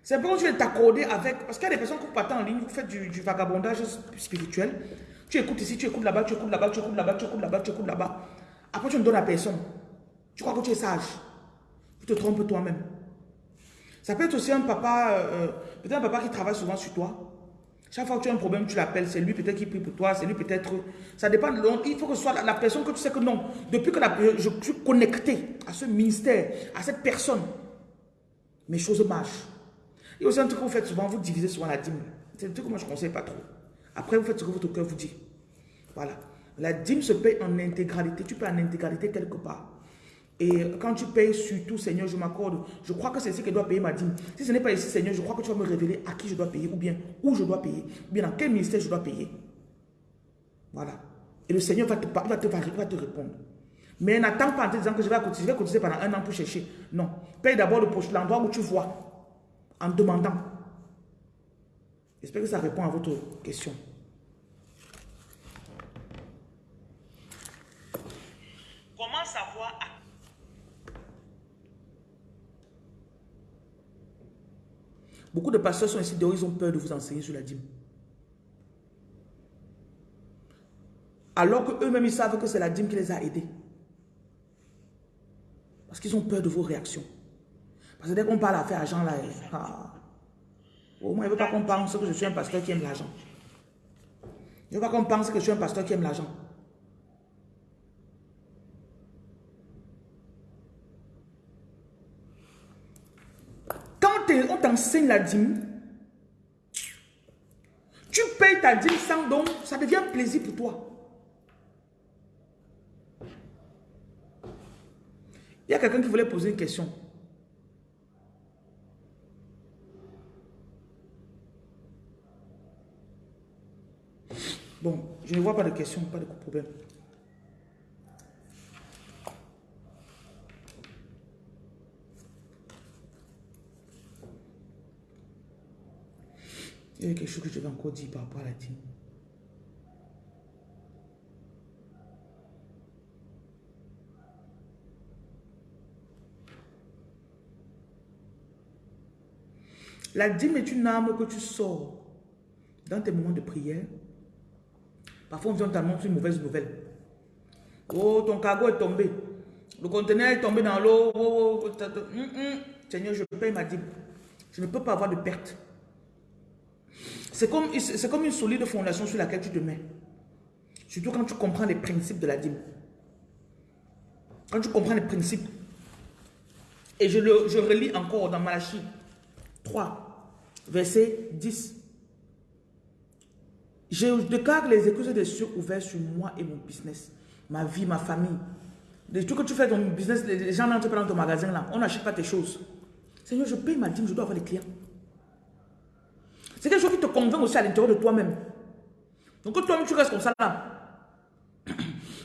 C'est un peu comme si tu viens de t'accorder avec... Parce qu'il y a des personnes qui partent en ligne, vous faites du, vagabondage spirituel. Tu écoutes ici, tu écoutes là-bas, tu écoutes là-bas, tu écoutes là-bas, tu écoutes là-bas, tu écoutes là-bas. Après, tu ne donnes à personne. Tu crois que tu es sage. Tu te trompes toi-même. Ça peut être aussi un papa, euh, peut-être un papa qui travaille souvent sur toi. Chaque fois que tu as un problème, tu l'appelles. C'est lui peut-être qui prie pour toi. C'est lui peut-être... Ça dépend. il faut que ce soit la, personne que tu sais que non. Depuis que je, suis connecté à ce ministère, à cette personne, mes choses marchent. Il y a aussi un truc que vous faites souvent, vous divisez souvent la dîme. C'est un truc que moi je ne conseille pas trop. Après, vous faites ce que votre cœur vous dit. Voilà. La dîme se paye en intégralité. Tu payes en intégralité quelque part. Et quand tu payes surtout, Seigneur, je m'accorde, je crois que c'est ici que je dois payer ma dîme. Si ce n'est pas ici, Seigneur, je crois que tu vas me révéler à qui je dois payer, ou bien où je dois payer, ou bien dans quel ministère je dois payer. Voilà. Et le Seigneur va te, va te, va te répondre. Mais n'attends pas en te disant que je vais cotiser, je vais cotiser pendant un an pour chercher. Non. Paye d'abord l'endroit où tu vois, en demandant. J'espère que ça répond à votre question. Comment savoir à Beaucoup de pasteurs sont ici dehors, ils ont peur de vous enseigner sur la dîme. Alors qu'eux-mêmes, ils savent que c'est la dîme qui les a aidés. Parce qu'ils ont peur de vos réactions. Parce que dès qu'on parle à faire argent, là, ah, au moins, il ne veut pas qu'on pense que je suis un pasteur qui aime l'argent. Il ne veut pas qu'on pense que je suis un pasteur qui aime l'argent. On t'enseigne la dîme, tu payes ta dîme sans don, ça devient plaisir pour toi. Il y a quelqu'un qui voulait poser une question. Bon, je ne vois pas de question, pas de problème. Quelque chose que je vais encore dire par rapport à la dîme. La dîme est une arme que tu sors dans tes moments de prière. Parfois, on vient t'annoncer une mauvaise nouvelle. Oh, ton cargo est tombé. Le conteneur est tombé dans l'eau. Oh, oh, oh hum, hum. Seigneur, je paye ma dîme. Je ne peux pas avoir de perte. C'est comme, comme une solide fondation sur laquelle tu te mets. Surtout quand tu comprends les principes de la dîme. Quand tu comprends les principes. Et je, le, je relis encore dans Malachie 3, verset 10. Je déclare les écouses des cieux ouverts sur moi et mon business, ma vie, ma famille. De tout que tu fais dans ton business, les gens n'entrent pas dans ton magasin là, on n'achète pas tes choses. Seigneur, je paye ma dîme, je dois avoir des clients. C'est quelque chose qui te convainc aussi à l'intérieur de toi-même. Donc toi-même tu restes comme ça là.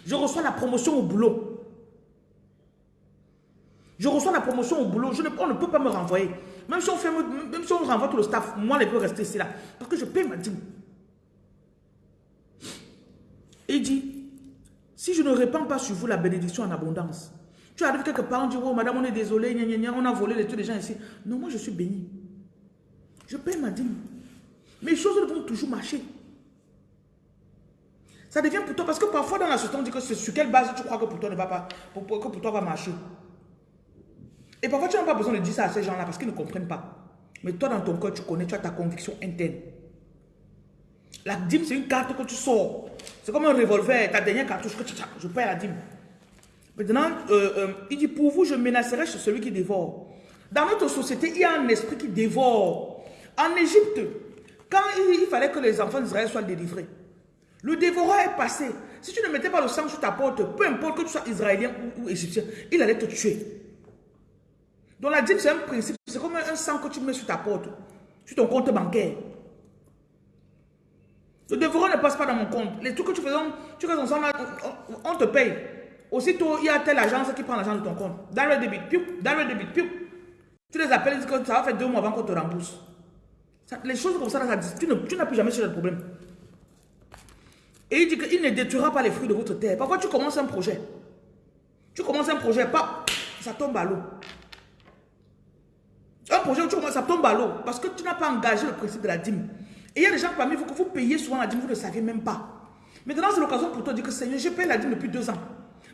Je reçois la promotion au boulot. Je reçois la promotion au boulot. On ne peut pas me renvoyer. Même si on, fait, même si on renvoie tout le staff, moi, je peux rester ici là. Parce que je paye ma dîme. Et il dit, si je ne répands pas sur vous la bénédiction en abondance, tu arrives quelque part, on dit, oh madame, on est désolé, on a volé les trucs des gens ici. Non, moi je suis béni. Je paye ma dîme. Mes choses vont toujours marcher. Ça devient pour toi, parce que parfois dans la société, on dit que sur quelle base tu crois que pour toi ne va pas, que pour toi va marcher. Et parfois tu n'as pas besoin de dire ça à ces gens-là parce qu'ils ne comprennent pas. Mais toi dans ton cœur, tu connais, tu as ta conviction interne. La dîme, c'est une carte que tu sors. C'est comme un revolver, ta dernière cartouche je paye la dîme. Maintenant, euh, euh, il dit, pour vous, je menacerai celui qui dévore. Dans notre société, il y a un esprit qui dévore. En Égypte, quand il, fallait que les enfants d'Israël soient délivrés, le dévoreur est passé. Si tu ne mettais pas le sang sur ta porte, peu importe que tu sois israélien ou, égyptien, il allait te tuer. Donc la dîme, c'est un principe. C'est comme un sang que tu mets sur ta porte, sur ton compte bancaire. Le dévoreur ne passe pas dans mon compte. Les trucs que tu fais, tu fais ensemble, on, te paye. Aussitôt, il y a telle agence qui prend l'argent de ton compte. Dans le débit, dans le débit. Tu les appelles, ils disent que ça va faire deux mois avant qu'on te rembourse les choses comme ça, tu n'as plus jamais le problème. Et il dit qu'il ne détruira pas les fruits de votre terre. Parfois, tu commences un projet. Tu commences un projet, pas, ça tombe à l'eau. Un projet où tu commences, ça tombe à l'eau. Parce que tu n'as pas engagé le principe de la dîme. Et il y a des gens parmi vous que vous payez souvent la dîme, vous ne savez même pas. Maintenant, c'est l'occasion pour toi de dire que Seigneur, j'ai payé la dîme depuis deux ans.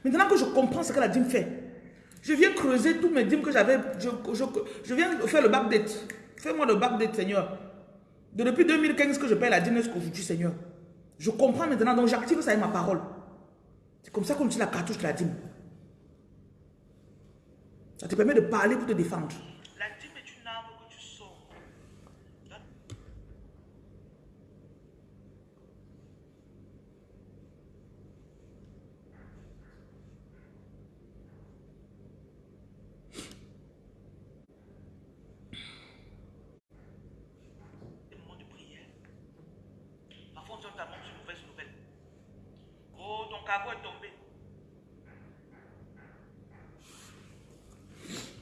Maintenant que je comprends ce que la dîme fait, je viens creuser tous mes dîmes que j'avais. Je, je, viens faire le back date. Fais-moi le back date, Seigneur depuis 2015 que je paye la dîme qu'aujourd'hui, Seigneur. Je comprends maintenant, donc j'active ça avec ma parole. C'est comme ça qu'on utilise la cartouche de la dîme. Ça te permet de parler pour te défendre. La dîme est une arme que tu sors.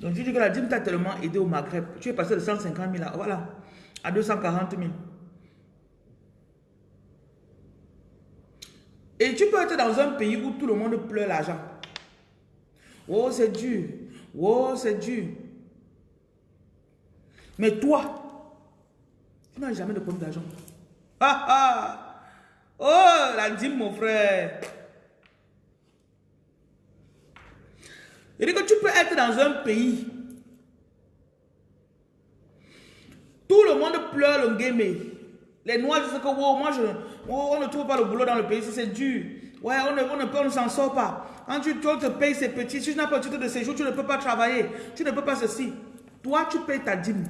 Donc, tu dis la dîme t'a tellement aidé au Maghreb. Tu es passé de 150 000 à, voilà, à 240 000. Et tu peux être dans un pays où tout le monde pleure l'argent. Oh, c'est dur. Oh, c'est dur. Mais toi, tu n'as jamais de problème d'argent. Ah ah! Oh, la dîme, mon frère. Il dit que tu peux être dans un pays. Tout le monde pleure le game. Les noirs disent que moi je, on ne trouve pas le boulot dans le pays, c'est dur. Ouais, on ne, ne, on ne s'en sort pas. Quand tu, te payes, c'est petit. Si tu n'as pas de titre de séjour, tu ne peux pas travailler. Tu ne peux pas ceci. Toi, tu payes ta dîme.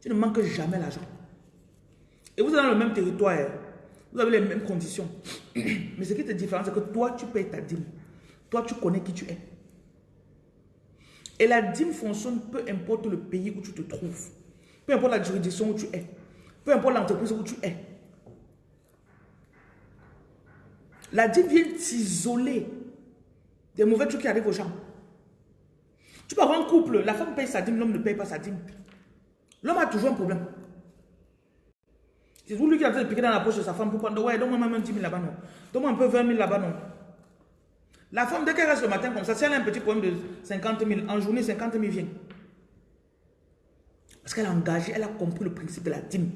Tu ne manques jamais l'argent. Et vous êtes dans le même territoire. Hein. Vous avez les mêmes conditions. Mais ce qui te différencie, c'est que toi, tu payes ta dîme. Toi, tu connais qui tu es. Et la dîme fonctionne peu importe le pays où tu te trouves. Peu importe la juridiction où tu es. Peu importe l'entreprise où tu es. La dîme vient t'isoler des mauvais trucs qui arrivent aux gens. Tu peux avoir un couple, la femme paye sa dîme, l'homme ne paye pas sa dîme. L'homme a toujours un problème. C'est lui qui a fait piquer dans la poche de sa femme pour prendre, ouais, donne-moi même 10 000 là-bas, non. Donne-moi un peu 20 000 là-bas, non. La femme, dès qu'elle reste le matin comme ça, si elle a un petit problème de 50 000, en journée, 50 000 vient. Parce qu'elle a engagé, elle a compris le principe de la dîme.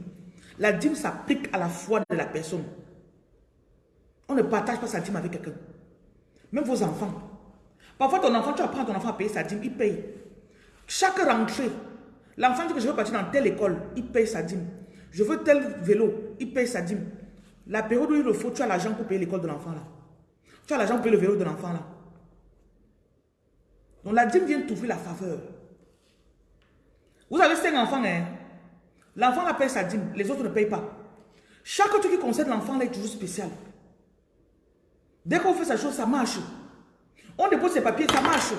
La dîme s'applique à la foi de la personne. On ne partage pas sa dîme avec quelqu'un. Même vos enfants. Parfois, ton enfant, tu apprends ton enfant à payer sa dîme, il paye. Chaque rentrée, l'enfant dit que je veux partir dans telle école, il paye sa dîme. Je veux tel vélo, il paye sa dîme. La période où il le faut, tu as l'argent pour payer l'école de l'enfant là. Tu as l'argent pour le vélo de l'enfant là. Donc la dîme vient t'ouvrir la faveur. Vous avez cinq enfants, hein? L'enfant paye sa dîme, les autres ne payent pas. Chaque truc qui concerne l'enfant là est toujours spécial. Dès qu'on fait sa chose, ça marche. On dépose ses papiers, ça marche.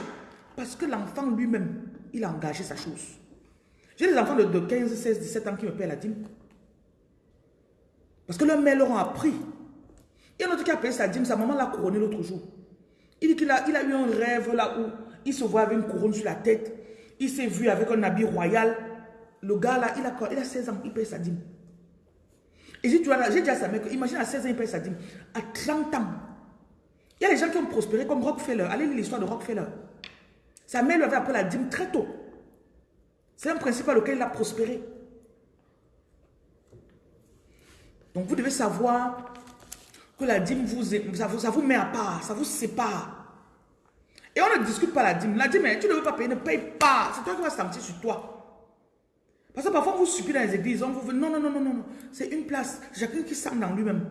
Parce que l'enfant lui-même, il a engagé sa chose. J'ai des enfants de, 15, 16, 17 ans qui me paient la dîme. Parce que leurs mères leur ont appris. Y a un autre qui a payé sa dîme, sa maman l'a couronné l'autre jour. Il dit qu'il a, eu un rêve là où il se voit avec une couronne sur la tête. Il s'est vu avec un habit royal. Le gars là, il a, il a 16 ans, il paye sa dîme. Et j'ai dit à sa mère, imagine à 16 ans, il paye sa dîme. À 30 ans, il y a des gens qui ont prospéré comme Rockefeller. Allez lire l'histoire de Rockefeller. Sa mère lui avait appris la dîme très tôt. C'est un principe à lequel il a prospéré. Donc vous devez savoir que la dîme, vous, ça, vous, met à part, ça vous sépare. Et on ne discute pas la dîme. La dîme, tu ne veux pas payer, ne paye pas. C'est toi qui vas sentir sur toi. Parce que parfois, vous supplie dans les églises, on vous veut, non, non, non, non, non. C'est une place. Chacun qui sent dans lui-même.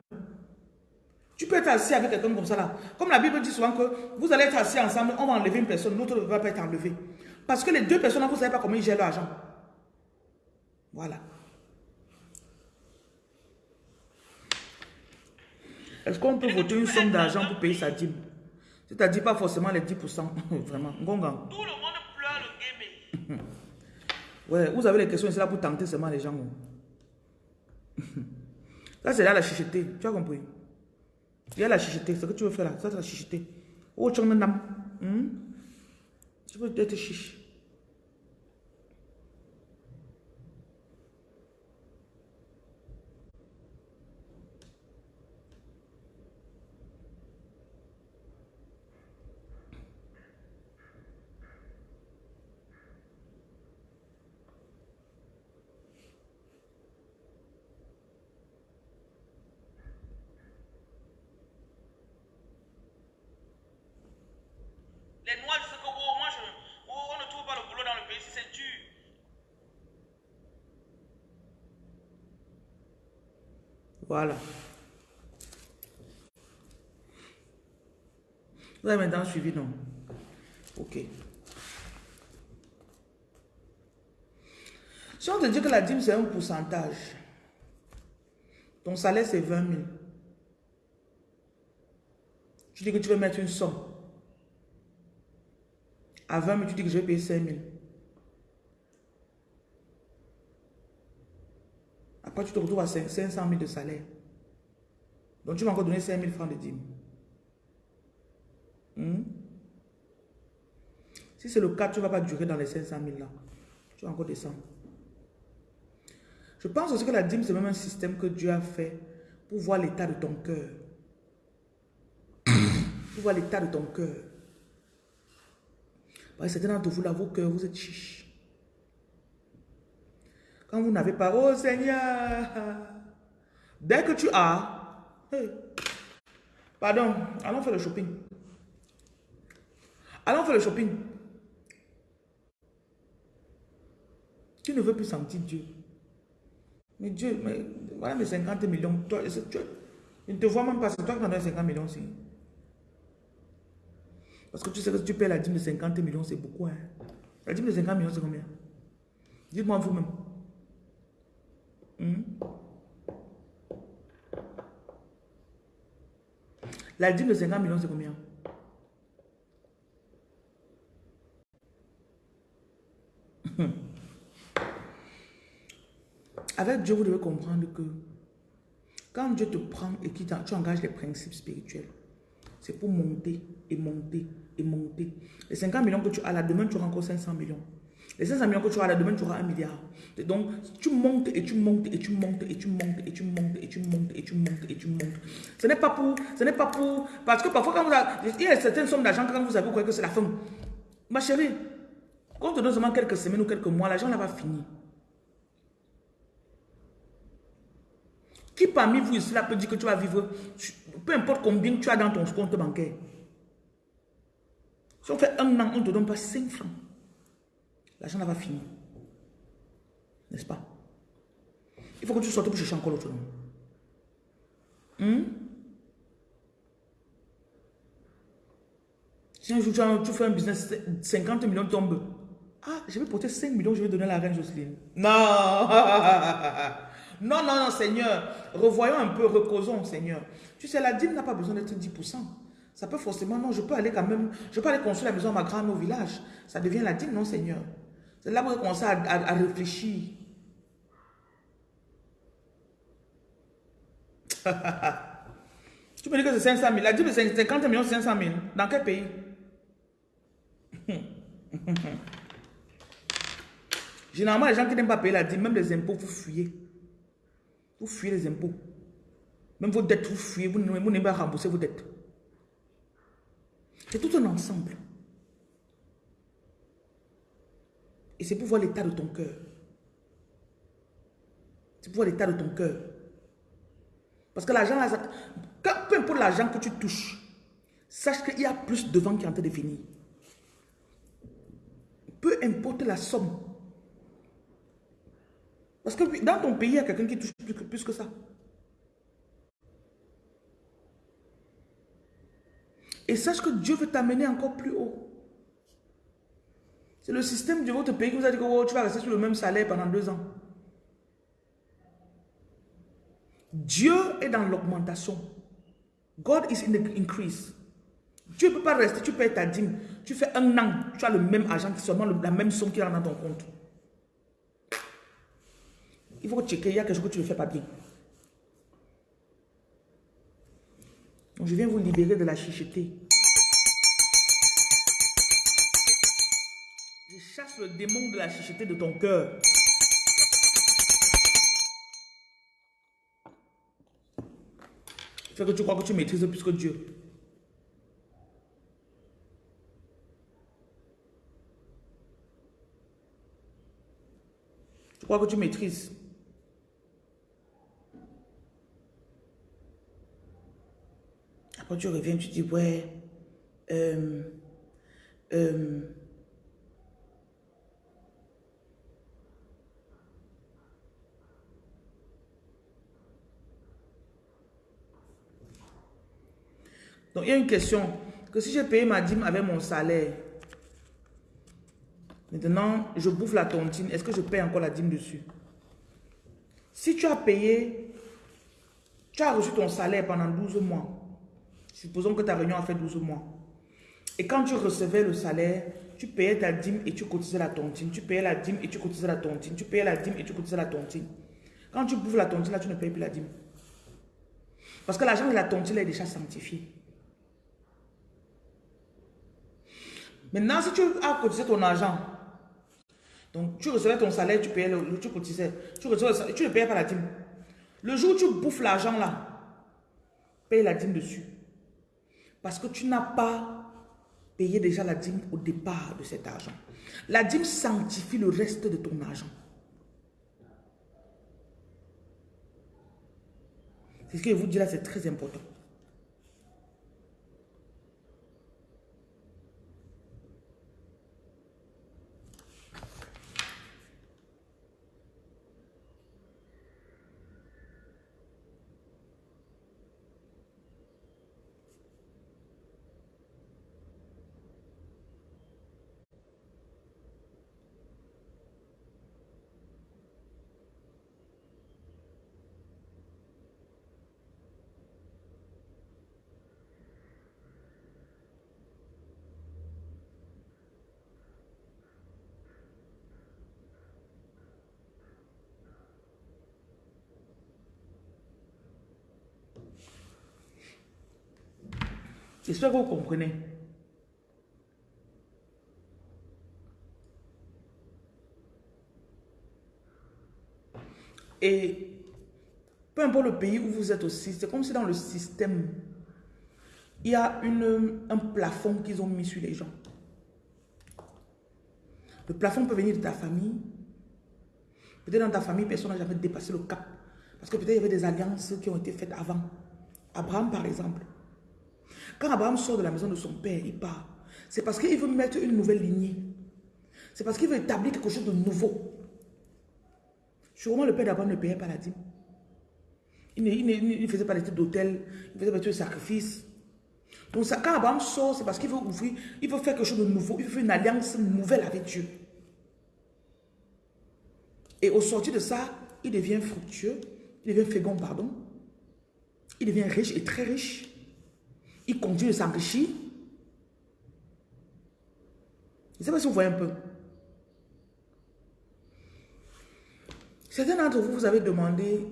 Tu peux être assis avec quelqu'un comme ça là. Comme la Bible dit souvent que vous allez être assis ensemble, on va enlever une personne, l'autre ne va pas être enlevé. Parce que les deux personnes, vous ne savez pas comment ils gèrent l'argent. Voilà. Est-ce qu'on peut voter une somme d'argent pour payer sa dîme? C'est-à-dire pas forcément les 10%. Vraiment. Tout le monde pleure le game. ouais, vous avez les questions, c'est là pour tenter seulement les gens. Ça, c'est là la chicheté. Tu as compris? Il y a la chicheté, ce que tu veux faire là, ça c'est la chicheté. Oh, tu as hmm? Tu veux être chiche. Voilà. Vous avez maintenant suivi, non? Ok. Si on te dit que la dîme, c'est un pourcentage, ton salaire, c'est 20 000. Tu dis que tu veux mettre une somme. À 20 000, tu dis que je vais payer 5 000. Après, tu te retrouves à 500 000 de salaire. Donc, tu vas encore donner 5 000 francs de dîme. Hmm? Si c'est le cas, tu ne vas pas durer dans les 500 000 là. Tu vas encore descendre. Je pense aussi que la dîme, c'est même un système que Dieu a fait pour voir l'état de ton cœur. pour voir l'état de ton cœur. Parce que certains d'entre vous, là, vos cœurs, vous êtes chiches. Quand vous n'avez pas, oh Seigneur, dès que tu as, pardon, allons faire le shopping. Allons faire le shopping. Tu ne veux plus sentir Dieu. Mais Dieu, mais voilà mes 50 millions. Toi, tu, je ne te vois même pas, c'est toi qui en as 50 millions aussi. Parce que tu sais que si tu payes la dîme de 50 millions, c'est beaucoup. Hein? La dîme de 50 millions, c'est combien? Dites-moi vous-même. La dîme de 50 millions, c'est combien? Avec Dieu, vous devez comprendre que quand Dieu te prend et que tu engages les principes spirituels, c'est pour monter et monter et monter. Les 50 millions que tu as là, demain tu encore 500 millions. Les 500 millions que tu auras là, demain tu auras un milliard. donc, tu montes et tu montes et tu montes et tu montes et tu montes et tu montes et tu montes et tu montes. Ce n'est pas pour, ce n'est pas pour, parce que parfois quand vous avez, il y a certaines sommes d'argent quand vous avez, vous croyez que c'est la fin. Ma chérie, quand on te donne seulement quelques semaines ou quelques mois, l'argent là va finir. Qui parmi vous ici là peut dire que tu vas vivre, peu importe combien tu as dans ton compte bancaire. Si on fait un an, on ne te donne pas 5 francs. L'argent va finir. N'est-ce pas? Il faut que tu sortes pour chercher encore l'autre nom. Hmm? Si un jour tu, fais un business, 50 millions tombent. Ah, je vais porter 5 millions, je vais donner la reine Jocelyne. Non! Non, non, non, Seigneur. Revoyons un peu, reposons, Seigneur. Tu sais, la dîme n'a pas besoin d'être 10%. Ça peut forcément, non, je peux aller quand même, je peux aller construire la maison à ma grande au village. Ça devient la dîme, non, Seigneur? C'est là où on commence à, réfléchir. tu me dis que c'est 500 000. La dîme, c'est 50 millions, 500 000. Dans quel pays? Généralement, les gens qui n'aiment pas payer la dîme, même les impôts, vous fuyez. Vous fuyez les impôts. Même vos dettes, vous fuyez. Vous n'aimez pas rembourser vos dettes. C'est tout un ensemble. Et c'est pour voir l'état de ton cœur. C'est pour voir l'état de ton cœur. Parce que l'argent, peu importe l'argent que tu touches, sache qu'il y a plus de vent qui est en train de venir. Peu importe la somme. Parce que dans ton pays, il y a quelqu'un qui touche plus que ça. Et sache que Dieu veut t'amener encore plus haut. C'est le système de votre pays qui vous a dit que oh, tu vas rester sur le même salaire pendant deux ans. Dieu est dans l'augmentation. God is in the increase. Dieu ne peut pas rester, tu payes ta dîme. Tu fais un an, tu as le même argent, seulement la même somme qui est dans ton compte. Il faut checker, il y a quelque chose que tu ne fais pas bien. Donc je viens vous libérer de la chicheté. Le démon de la chicheté de ton cœur. Fait que tu crois que tu maîtrises plus que Dieu. Tu crois que tu maîtrises. Après tu reviens, tu dis, ouais, euh, euh, Donc, il y a une question. Que si j'ai payé ma dîme avec mon salaire, maintenant, je bouffe la tontine, est-ce que je paye encore la dîme dessus? Si tu as payé, tu as reçu ton salaire pendant 12 mois. Supposons que ta réunion a fait 12 mois. Et quand tu recevais le salaire, tu payais ta dîme et tu cotisais la tontine. Tu payais la dîme et tu cotisais la tontine. Tu payais la dîme et tu cotisais la tontine. Quand tu bouffes la tontine, là, tu ne payes plus la dîme. Parce que l'argent de la tontine est déjà sanctifié. Maintenant, si tu as cotisé ton argent, donc tu recevais ton salaire, tu payais le, tu cotisais, tu, recevais, tu ne payais pas la dîme. Le jour où tu bouffes l'argent là, paye la dîme dessus. Parce que tu n'as pas payé déjà la dîme au départ de cet argent. La dîme sanctifie le reste de ton argent. C'est ce que je vous dis là, c'est très important. J'espère que vous comprenez. Et peu importe le pays où vous êtes aussi, c'est comme si dans le système, il y a une, un plafond qu'ils ont mis sur les gens. Le plafond peut venir de ta famille. Peut-être dans ta famille, personne n'a jamais dépassé le cap. Parce que peut-être il y avait des alliances qui ont été faites avant. Abraham, par exemple. Quand Abraham sort de la maison de son père, il part. C'est parce qu'il veut mettre une nouvelle lignée. C'est parce qu'il veut établir quelque chose de nouveau. Sûrement, le père d'Abraham ne payait pas la dîme. Il ne, faisait pas des trucs d'hôtel, il faisait pas des sacrifices. Donc quand Abraham sort, c'est parce qu'il veut ouvrir, il veut faire quelque chose de nouveau, il veut faire une alliance nouvelle avec Dieu. Et au sortir de ça, il devient fructueux, il devient fécond, pardon. Il devient riche et très riche. Il continue de s'enrichir. Je ne sais pas si vous voyez un peu. Certains d'entre vous, vous avez demandé,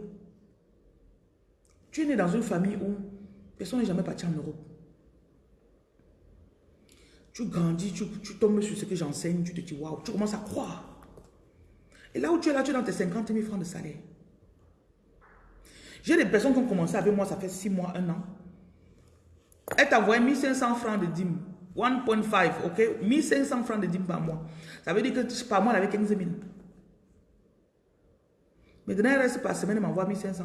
tu es né dans une famille où personne n'est jamais parti en Europe. Tu grandis, tu, tombes sur ce que j'enseigne, tu te dis, waouh, tu commences à croire. Et là où tu es là, tu es dans tes 50 000 francs de salaire. J'ai des personnes qui ont commencé avec moi, ça fait 6 mois, 1 an. Elle t'a envoyé 1500 francs de dîmes. 1.5, ok? 1500 francs de dîmes par mois. Ça veut dire que par mois, elle avait 15 000. Maintenant, elle reste par semaine, elle m'envoie 1500.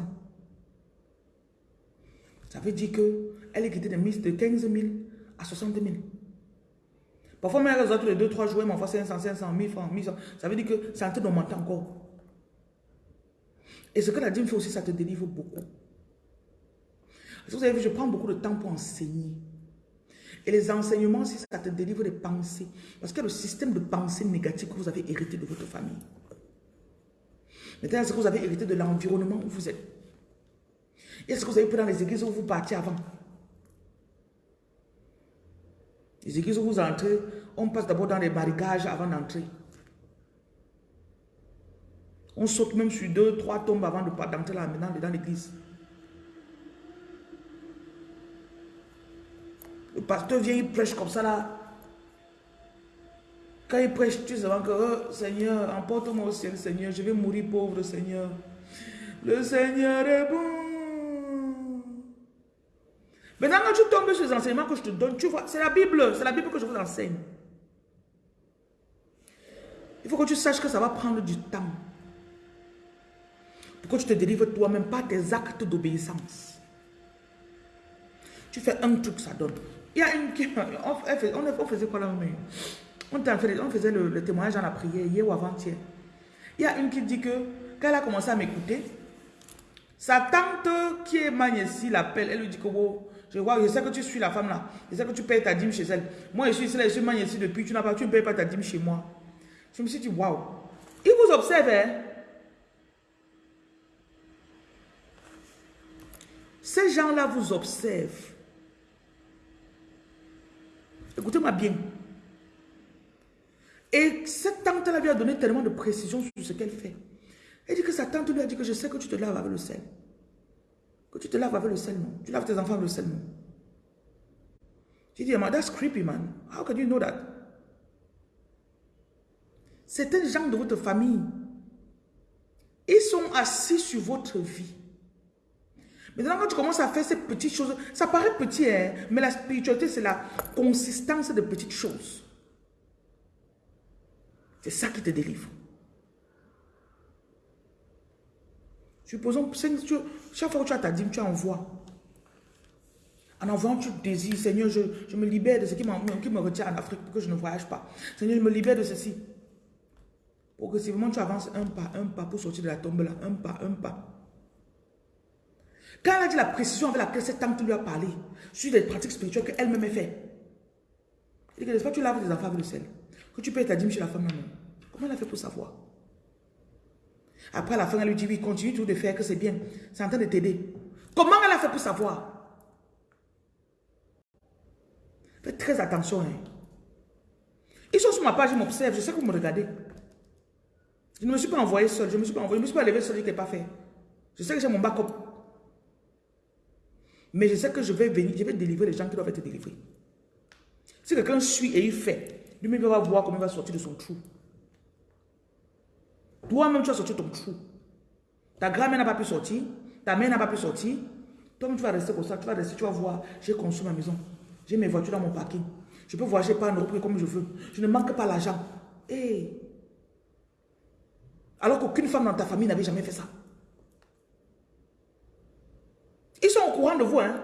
Ça veut dire qu'elle est quittée de 15 000 à 60 000. Parfois, même elle tous les 2-3 jours, elle m'envoie 500, 500, 1000 francs, 1100. Ça veut dire que c'est en train d'augmenter encore. Et ce que la dîme fait aussi, ça te délivre beaucoup. Vous avez vu, je prends beaucoup de temps pour enseigner. Et les enseignements, si ça te délivre des pensées. Parce que le système de pensée négative que vous avez hérité de votre famille. Maintenant, est-ce que vous avez hérité de l'environnement où vous êtes? Est-ce que vous avez pris dans les églises où vous partiez avant? Les églises où vous entrez, on passe d'abord dans les barricages avant d'entrer. On saute même sur deux, trois tombes avant d'entrer là maintenant dans l'église. Le pasteur vient, il prêche comme ça là. Quand il prêche, tu sais que, oh, Seigneur, emporte-moi au ciel, Seigneur, je vais mourir pauvre, Seigneur. Le Seigneur est bon. Maintenant, quand tu tombes sur les enseignements que je te donne, tu vois, c'est la Bible, c'est la Bible que je vous enseigne. Il faut que tu saches que ça va prendre du temps. Pour que tu te délivres toi-même par tes actes d'obéissance. Tu fais un truc, ça donne. Il y a une qui... On, faisait quoi là on, on faisait le, témoignage dans la prière hier ou avant-hier. Il y a une qui dit que quand elle a commencé à m'écouter, sa tante qui est Magnesi l'appelle, elle lui dit que je vois, je sais que tu suis la femme là, je sais que tu payes ta dîme chez elle. Moi je suis ici, je suis Magnesi depuis, tu n'as pas, tu ne payes pas ta dîme chez moi. Je me suis dit, waouh. Il vous observe, hein? Ces gens-là vous observent. Écoutez-moi bien. Et cette tante-là lui a donné tellement de précision sur ce qu'elle fait. Elle dit que sa tante lui a dit que je sais que tu te laves avec le sel. Que tu te laves avec le sel, non? Tu laves tes enfants avec le sel, non? J'ai dit, that's creepy, man. How can you know that? C'est un gens de votre famille, ils sont assis sur votre vie. Maintenant, quand tu commences à faire ces petites choses, ça paraît petit, hein, mais la spiritualité, c'est la consistance de petites choses. C'est ça qui te délivre. Supposons, chaque fois que tu as ta dîme, tu envoies. En envoyant, tu désires, Seigneur, je, je me libère de ce qui, qui me retient en Afrique pour que je ne voyage pas. Seigneur, je me libère de ceci. Progressivement, tu avances un pas, un pas pour sortir de la tombe là. Un pas, un pas. Quand elle a dit la précision avec laquelle cette tante lui a parlé sur les pratiques spirituelles qu'elle-même a fait, elle dit que n'est-ce pas tu laves tes enfants avec le sel, que tu payes ta dîme chez la femme non. Comment elle a fait pour savoir? Après, à la fin, elle lui dit, oui, continue tout de faire, que c'est bien. C'est en train de t'aider. Comment elle a fait pour savoir? Faites très attention. Hein. Ils sont sur ma page, ils m'observent, je sais que vous me regardez. Je ne me suis pas envoyé seul, je ne me suis pas envoyé, je ne me suis pas levé seul, je ne l'ai pas fait. Je sais que j'ai mon backup. Mais je sais que je vais venir, je vais délivrer les gens qui doivent être délivrés. Si quelqu'un suit et il fait, lui-même va voir comment il va sortir de son trou. Toi-même, tu vas sortir ton trou. Ta grand-mère n'a pas pu sortir, ta mère n'a pas pu sortir. Toi-même, tu vas rester comme ça, tu vas rester, tu vas voir, j'ai construit ma maison. J'ai mes voitures dans mon parking. Je peux voyager par Europe comme je veux. Je ne manque pas l'argent. Hey. Alors qu'aucune femme dans ta famille n'avait jamais fait ça. Ils sont au courant de vous. Hein?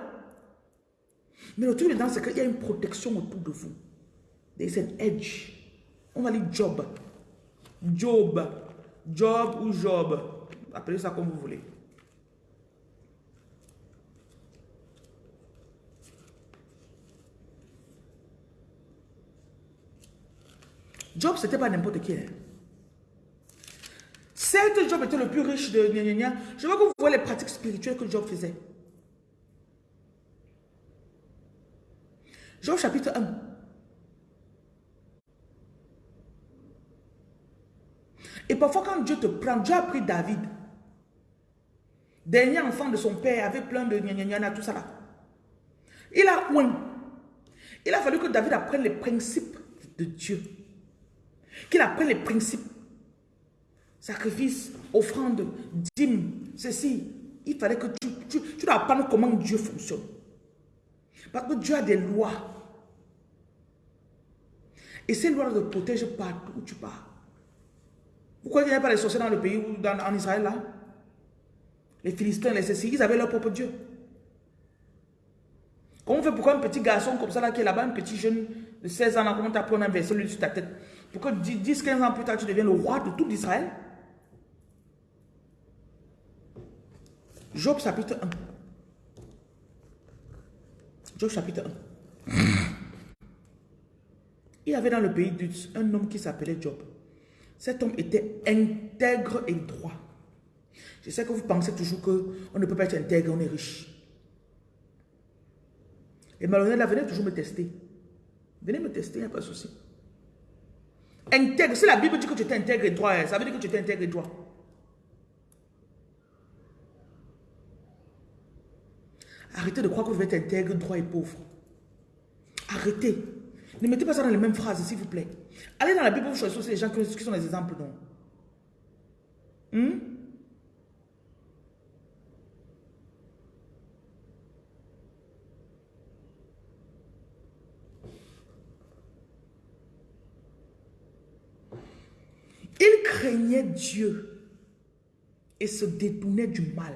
Mais le truc dedans, c'est qu'il y a une protection autour de vous. There's an edge. On va dire job. Job. Job ou job. Appelez ça comme vous voulez. Job, c'était pas n'importe qui. Hein. Certes, Job était le plus riche de gna, Je veux que vous voyez les pratiques spirituelles que Job faisait. Job chapitre 1. Et parfois quand Dieu te prend, Dieu a pris David. Dernier enfant de son père, avait plein de gna tout ça là. Il a Il a fallu que David apprenne les principes de Dieu. Qu'il apprenne les principes. Sacrifice, offrande, dîme, ceci. Il fallait que tu, tu, tu dois apprendre comment Dieu fonctionne. Parce que Dieu a des lois. Et ces lois te protègent partout où tu pars. Pourquoi il n'y a pas les sorciers dans le pays, ou dans, en Israël là? Les Philistins, les ceci, ils avaient leur propre Dieu. Comment on fait pourquoi un petit garçon comme ça là qui est là-bas, un petit jeune de 16 ans, là, comment tu apprends un verset lui sur ta tête? Pourquoi 10-15 ans plus tard tu deviens le roi de tout Israël? Job chapitre 1. Job chapitre 1. Il y avait dans le pays un homme qui s'appelait Job. Cet homme était intègre et droit. Je sais que vous pensez toujours qu'on ne peut pas être intègre, on est riche. Et malheureusement, venez toujours me tester. Venez me tester, il n'y a pas de souci. Intègre, si la Bible dit que tu es intègre et droit, ça veut dire que tu es intègre et droit. Arrêtez de croire que vous êtes intègre, droit et pauvre. Arrêtez. Ne mettez pas ça dans les mêmes phrases, s'il vous plaît. Allez dans la Bible, vous choisissez aussi les gens qui sont des exemples, non hmm? Il craignait Dieu et se détournait du mal.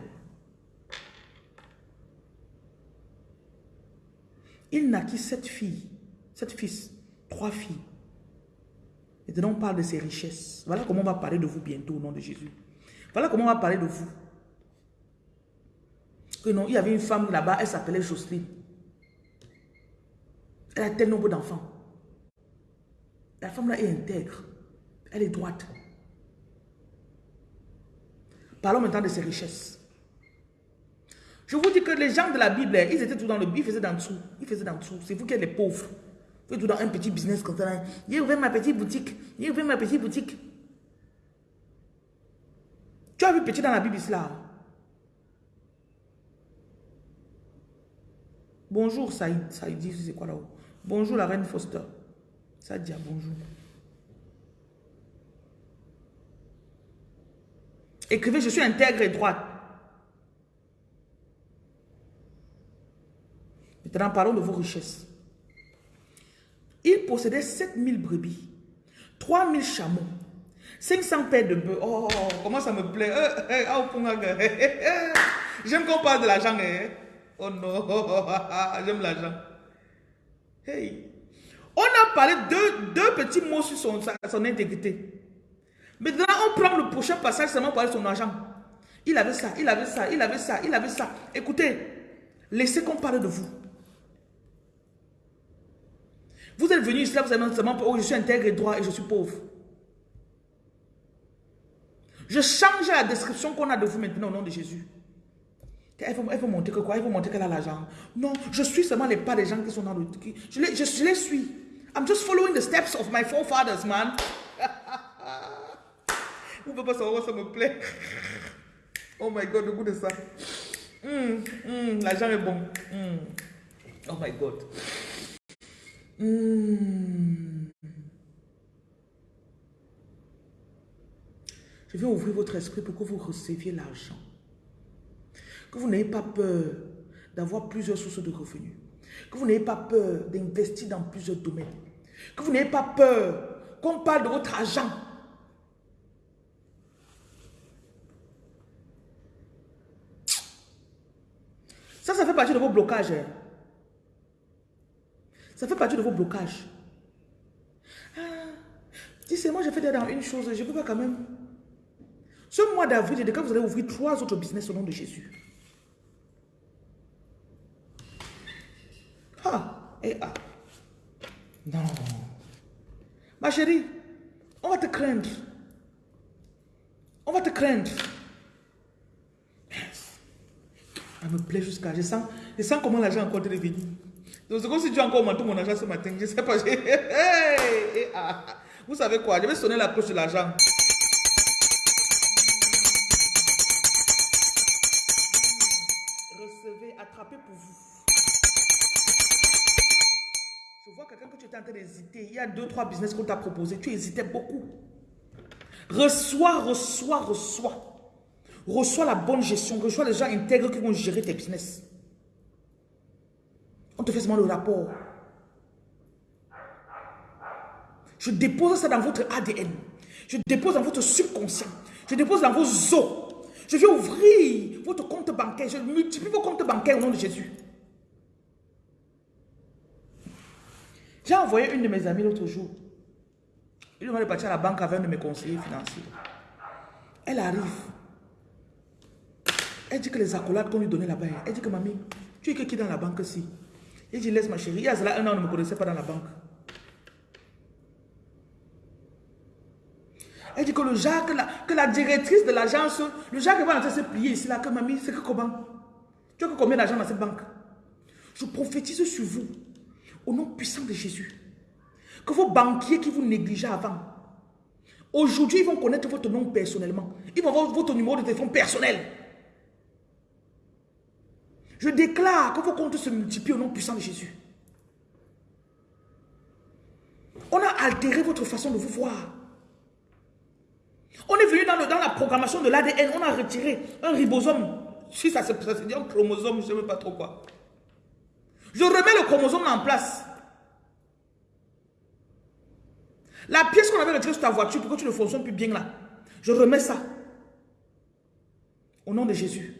Il naquit sept filles, sept fils, trois filles. Maintenant, on parle de ses richesses. Voilà comment on va parler de vous bientôt au nom de Jésus. Voilà comment on va parler de vous. Que non, il y avait une femme là-bas, elle s'appelait Jocelyne. Elle a tel nombre d'enfants. La femme là est intègre. Elle est droite. Parlons maintenant de ses richesses. Je vous dis que les gens de la Bible, ils étaient tout dans le... Ils faisaient dans dessous. Ils faisaient dans dessous. C'est vous qui êtes les pauvres. Êtes tout dans un petit business comme ça. J'ai ouvert ma petite boutique. J'ai ouvert ma petite boutique. Tu as vu petit dans la Bible là? Bonjour Saïd. Saïd dit c'est quoi là-haut? Bonjour la reine Foster. Ça dit bonjour. Écrivez, je suis intègre et droite. Maintenant, parlons de vos richesses. Il possédait 7000 brebis, 3000 chameaux, 500 paires de bœufs. Oh, comment ça me plaît. Eh, eh, oh, J'aime qu'on parle de l'argent. Oh non, j'aime l'argent. Hey. On a parlé de deux petits mots sur son, son intégrité. Maintenant, on prend le prochain passage seulement pour parler de son argent. Il avait ça, il avait ça, il avait ça, il avait ça. Écoutez, laissez qu'on parle de vous. Vous êtes venu ici, là, vous avez seulement, oh, je suis intègre et droit et je suis pauvre. Je change la description qu'on a de vous maintenant au nom de Jésus. Elle veut, montrer que quoi? Elle veut montrer qu'elle a l'argent. Non, je suis seulement les pas des gens qui sont dans le... Je les, je, je les suis. I'm just following the steps of my forefathers, man. Vous ne pouvez pas savoir, ça me plaît. Oh my God, le goût de ça. Hmm, hmm, l'argent est bon. Hmm. Oh my God. Je vais ouvrir votre esprit pour que vous receviez l'argent. Que vous n'ayez pas peur d'avoir plusieurs sources de revenus. Que vous n'ayez pas peur d'investir dans plusieurs domaines. Que vous n'ayez pas peur qu'on parle de votre argent. Ça, ça fait partie de vos blocages. Hein. Ça fait partie de vos blocages. Ah, dis, c'est moi, j'ai fait dans une chose, je ne peux pas quand même. Ce mois d'avril, quand vous allez ouvrir trois autres business au nom de Jésus. Ah, et ah. Non. Ma chérie, on va te craindre. On va te craindre. Ça me plaît jusqu'à... Je sens, je sens comment l'argent est encore venir. Donc c'est comme si tu as encore augmenté mon argent ce matin. Je sais pas. Ah. Vous savez quoi? Je vais sonner la cloche de l'argent. Recevez, attrapez pour vous. Je vois quelqu'un que tu étais en train d'hésiter. Il y a deux, trois business qu'on t'a proposé. Tu hésitais beaucoup. Reçois, reçois, reçois. Reçois la bonne gestion. Reçois les gens intègres qui vont gérer tes business. Te le rapport. Je dépose ça dans votre ADN. Je dépose dans votre subconscient. Je dépose dans vos os. Je vais ouvrir votre compte bancaire. Je multiplie vos comptes bancaires au nom de Jésus. J'ai envoyé une de mes amies l'autre jour. Il devait partir à la banque avec un de mes conseillers financiers. Elle arrive. Elle dit que les accolades qu'on lui donnait là-bas, elle dit que mamie, tu es qui dans la banque si Il dit laisse ma chérie, il y a cela un an, on ne me connaissait pas dans la banque. Elle dit que le Jacques, que la directrice de l'agence, le Jacques va entrer se plier ici, là, que mamie, c'est que comment? Tu as que combien d'argent dans cette banque? Je prophétise sur vous, au nom puissant de Jésus, que vos banquiers qui vous négligeaient avant, aujourd'hui, ils vont connaître votre nom personnellement. Ils vont avoir votre numéro de téléphone personnel. Je déclare que vos comptes se multiplient au nom puissant de Jésus. On a altéré votre façon de vous voir. On est venu dans, dans la programmation de l'ADN, on a retiré un ribosome. Si ça se dit un chromosome, je ne sais pas trop quoi. Je remets le chromosome en place. La pièce qu'on avait retirée sur ta voiture pour que tu ne fonctionnes plus bien là, je remets ça. Au nom de Jésus.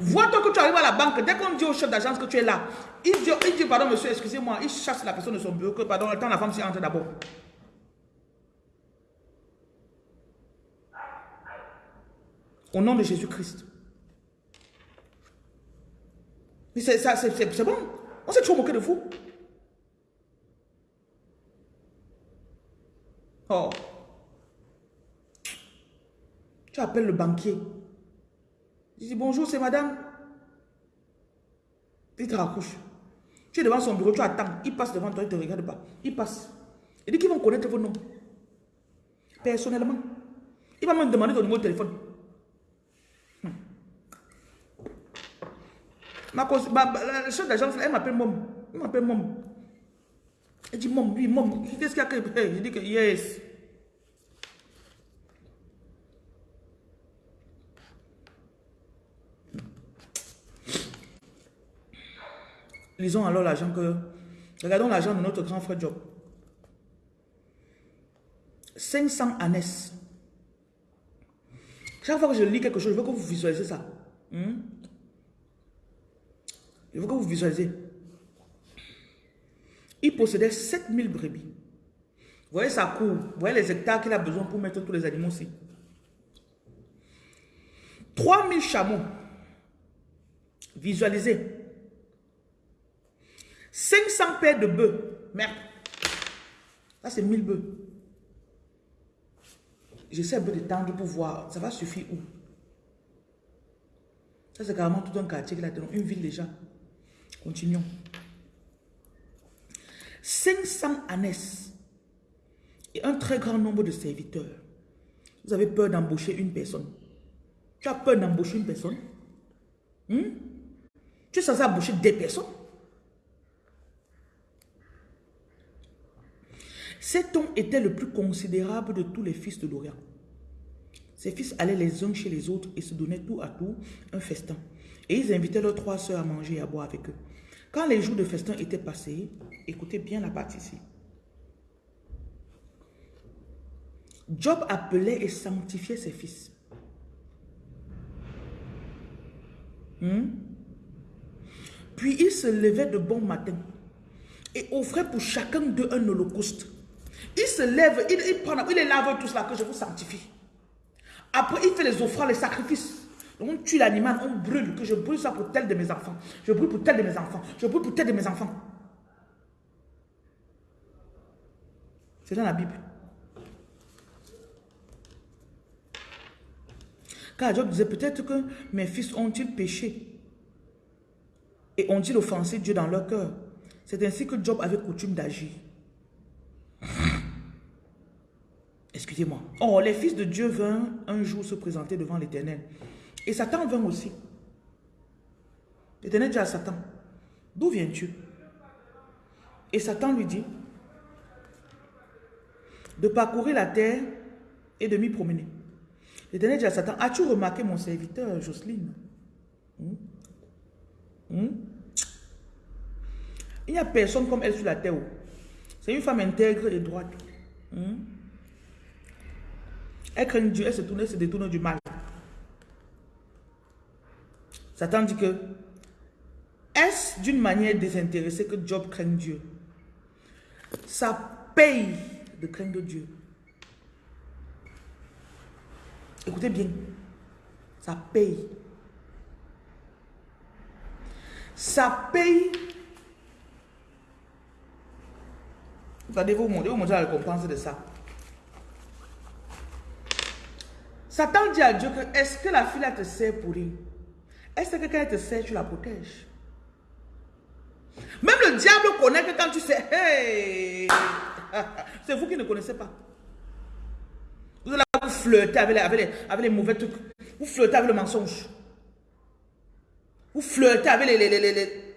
Vois-toi que tu arrives à la banque, dès qu'on dit au chef d'agence que tu es là, il dit, pardon monsieur, excusez-moi, il chasse la personne de son bureau, que pardon, attends la femme s'y entre d'abord. Au nom de Jésus-Christ. Mais c'est bon. On s'est toujours moqué de vous. Oh. Tu appelles le banquier. Je dis bonjour, c'est madame. Il te raccroche. Tu es devant son bureau, tu attends. Il passe devant toi, il ne te regarde pas. Il passe. Il dit qu'ils vont connaître vos noms. Personnellement. Il va me demander ton numéro de téléphone. Hmm. Ma, ma, la chef d'agence, elle m'appelle Mom. Elle m'appelle Mom. Elle dit Mom, oui, Mom. Qu'est-ce qu'il y a. Je dis que yes. Lisons alors l'argent que... Regardons l'argent de notre grand frère Job. 500 années. Chaque fois que je lis quelque chose, je veux que vous visualisez ça. Hmm? Je veux que vous visualisez. Il possédait 7000 brebis. Vous voyez sa cour. Vous voyez les hectares qu'il a besoin pour mettre tous les animaux ici. 3000 chameaux. Visualisez. 500 paires de bœufs. Merde. Là, c'est 1000 bœufs. J'essaie un peu de tendre pour voir. Ça va suffire où? Ça, c'est carrément tout un quartier qui a Une ville déjà. Continuons. 500 ânesses et un très grand nombre de serviteurs. Vous avez peur d'embaucher une personne. Tu as peur d'embaucher une personne? Hmm? Tu es censé embaucher des personnes? Cet homme était le plus considérable de tous les fils de l'Orient. Ses fils allaient les uns chez les autres et se donnaient tout à tout un festin. Et ils invitaient leurs trois sœurs à manger et à boire avec eux. Quand les jours de festin étaient passés, écoutez bien la partie ici. Job appelait et sanctifiait ses fils. Hmm? Puis il se levait de bon matin et offrait pour chacun d'eux un holocauste. Il se lève, il, il, prend, il les lave tout cela que je vous sanctifie. Après, il fait les offrandes, les sacrifices. On tue l'animal, on brûle, que je brûle ça pour tel de mes enfants. Je brûle pour tel de mes enfants. Je brûle pour tel de mes enfants. C'est dans la Bible. Car Job disait, peut-être que mes fils ont-ils péché? Et ont-ils offensé Dieu dans leur cœur? C'est ainsi que Job avait coutume d'agir. Excusez-moi. Oh, les fils de Dieu vinrent un jour se présenter devant l'Éternel. Et Satan vint aussi. L'Éternel dit à Satan, d'où viens-tu? Et Satan lui dit, de parcourir la terre et de m'y promener. L'Éternel dit à Satan, as-tu remarqué mon serviteur Jocelyne? Hmm? Hmm? Il n'y a personne comme elle sur la terre. C'est une femme intègre et droite. Hmm? Elle craint Dieu, elle se tourne, elle se détourne du mal. Satan dit que est-ce d'une manière désintéressée que Job craint Dieu? Ça paye de craindre Dieu. Écoutez bien, ça paye. Ça paye. Vous allez vous montrer, vous montrer la récompense de ça. Satan dit à Dieu que est-ce que la fille te sert pour rien? Est-ce que quand elle te sert, tu la protèges? Même le diable connaît que quand tu sais, c'est vous qui ne connaissez pas. Vous allez vous flirter avec les, avec, les, avec les mauvais trucs. Vous flirtez avec le mensonge. Vous flirtez avec les... les, les,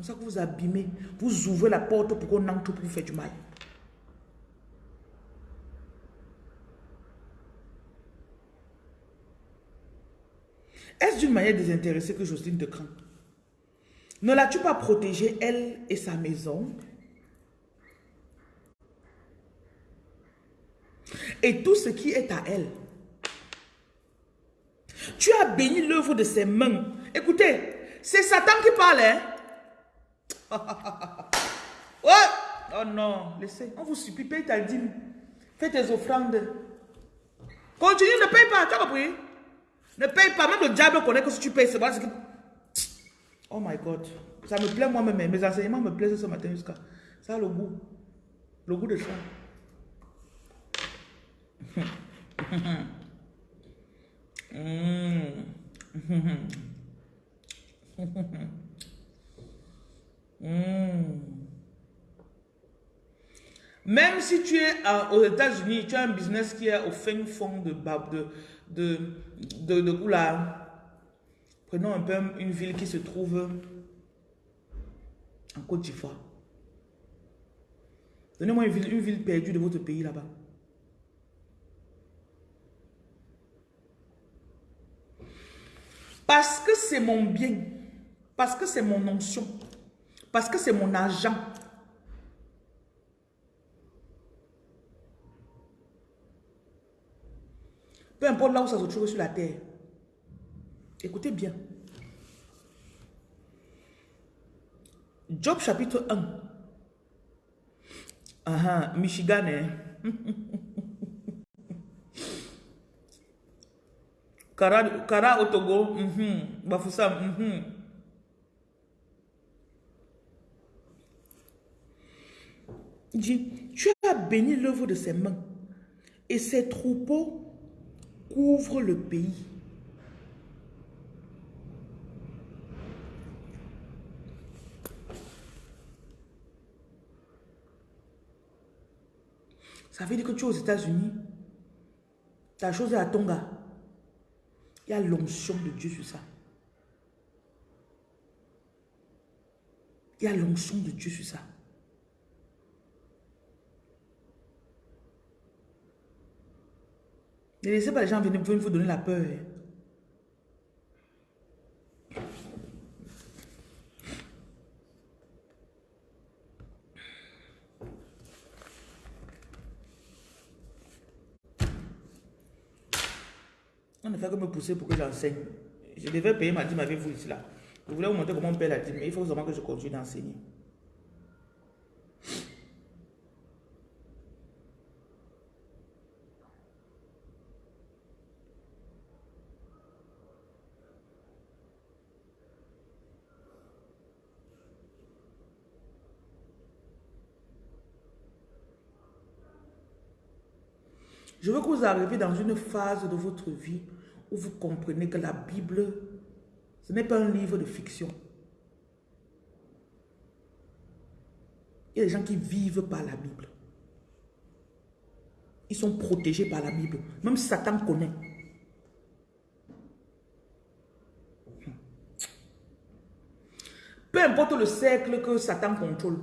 pour ça que vous abîmez. Vous ouvrez la porte pour qu'on entre pour vous faire du mal. Est-ce d'une manière désintéressée que Jocelyne te craint? Ne l'as-tu pas protégée, elle et sa maison? Et tout ce qui est à elle? Tu as béni l'œuvre de ses mains. Écoutez, c'est Satan qui parle, hein? Oh non, laissez. On vous supplie, paye ta dîme. Fais tes offrandes. Continue, ne paye pas. Tu as compris? Ne paye pas. Même le diable connaît que si tu payes, c'est vrai. Oh my God. Ça me plaît moi-même. Mes enseignements me plaisent ce matin jusqu'à. Ça a le goût. Le goût de ça. Même si tu es aux États-Unis, tu as un business qui est au fin fond de, de, de, de, de, Prenons un peu une ville qui se trouve en Côte d'Ivoire. Donnez-moi une ville, une ville perdue de votre pays là-bas. Parce que c'est mon bien. Parce que c'est mon onction. Parce que c'est mon argent. Peu importe là où ça se trouve sur la terre. Écoutez bien. Job chapitre 1. Ah, Michigan, hein? Kara, Kara au Togo, -hmm. Bafoussam, -hmm. dit, tu as béni l'œuvre de ses mains, et ses troupeaux couvrent le pays. Ça veut dire que tu es aux États-Unis, ta chose est à Tonga. Il y a l'onction de Dieu sur ça. Il y a l'onction de Dieu sur ça. Ne laissez pas les gens venir vous donner la peur. On ne fait que me pousser pour que j'enseigne. Je devais payer ma dîme avec vous ici là. Je voulais vous montrer comment on paye la dîme, mais il faut vraiment que je continue d'enseigner. Je veux que vous arriviez dans une phase de votre vie où vous comprenez que la Bible, ce n'est pas un livre de fiction. Il y a des gens qui vivent par la Bible. Ils sont protégés par la Bible. Même Satan connaît. Peu importe le cercle que Satan contrôle.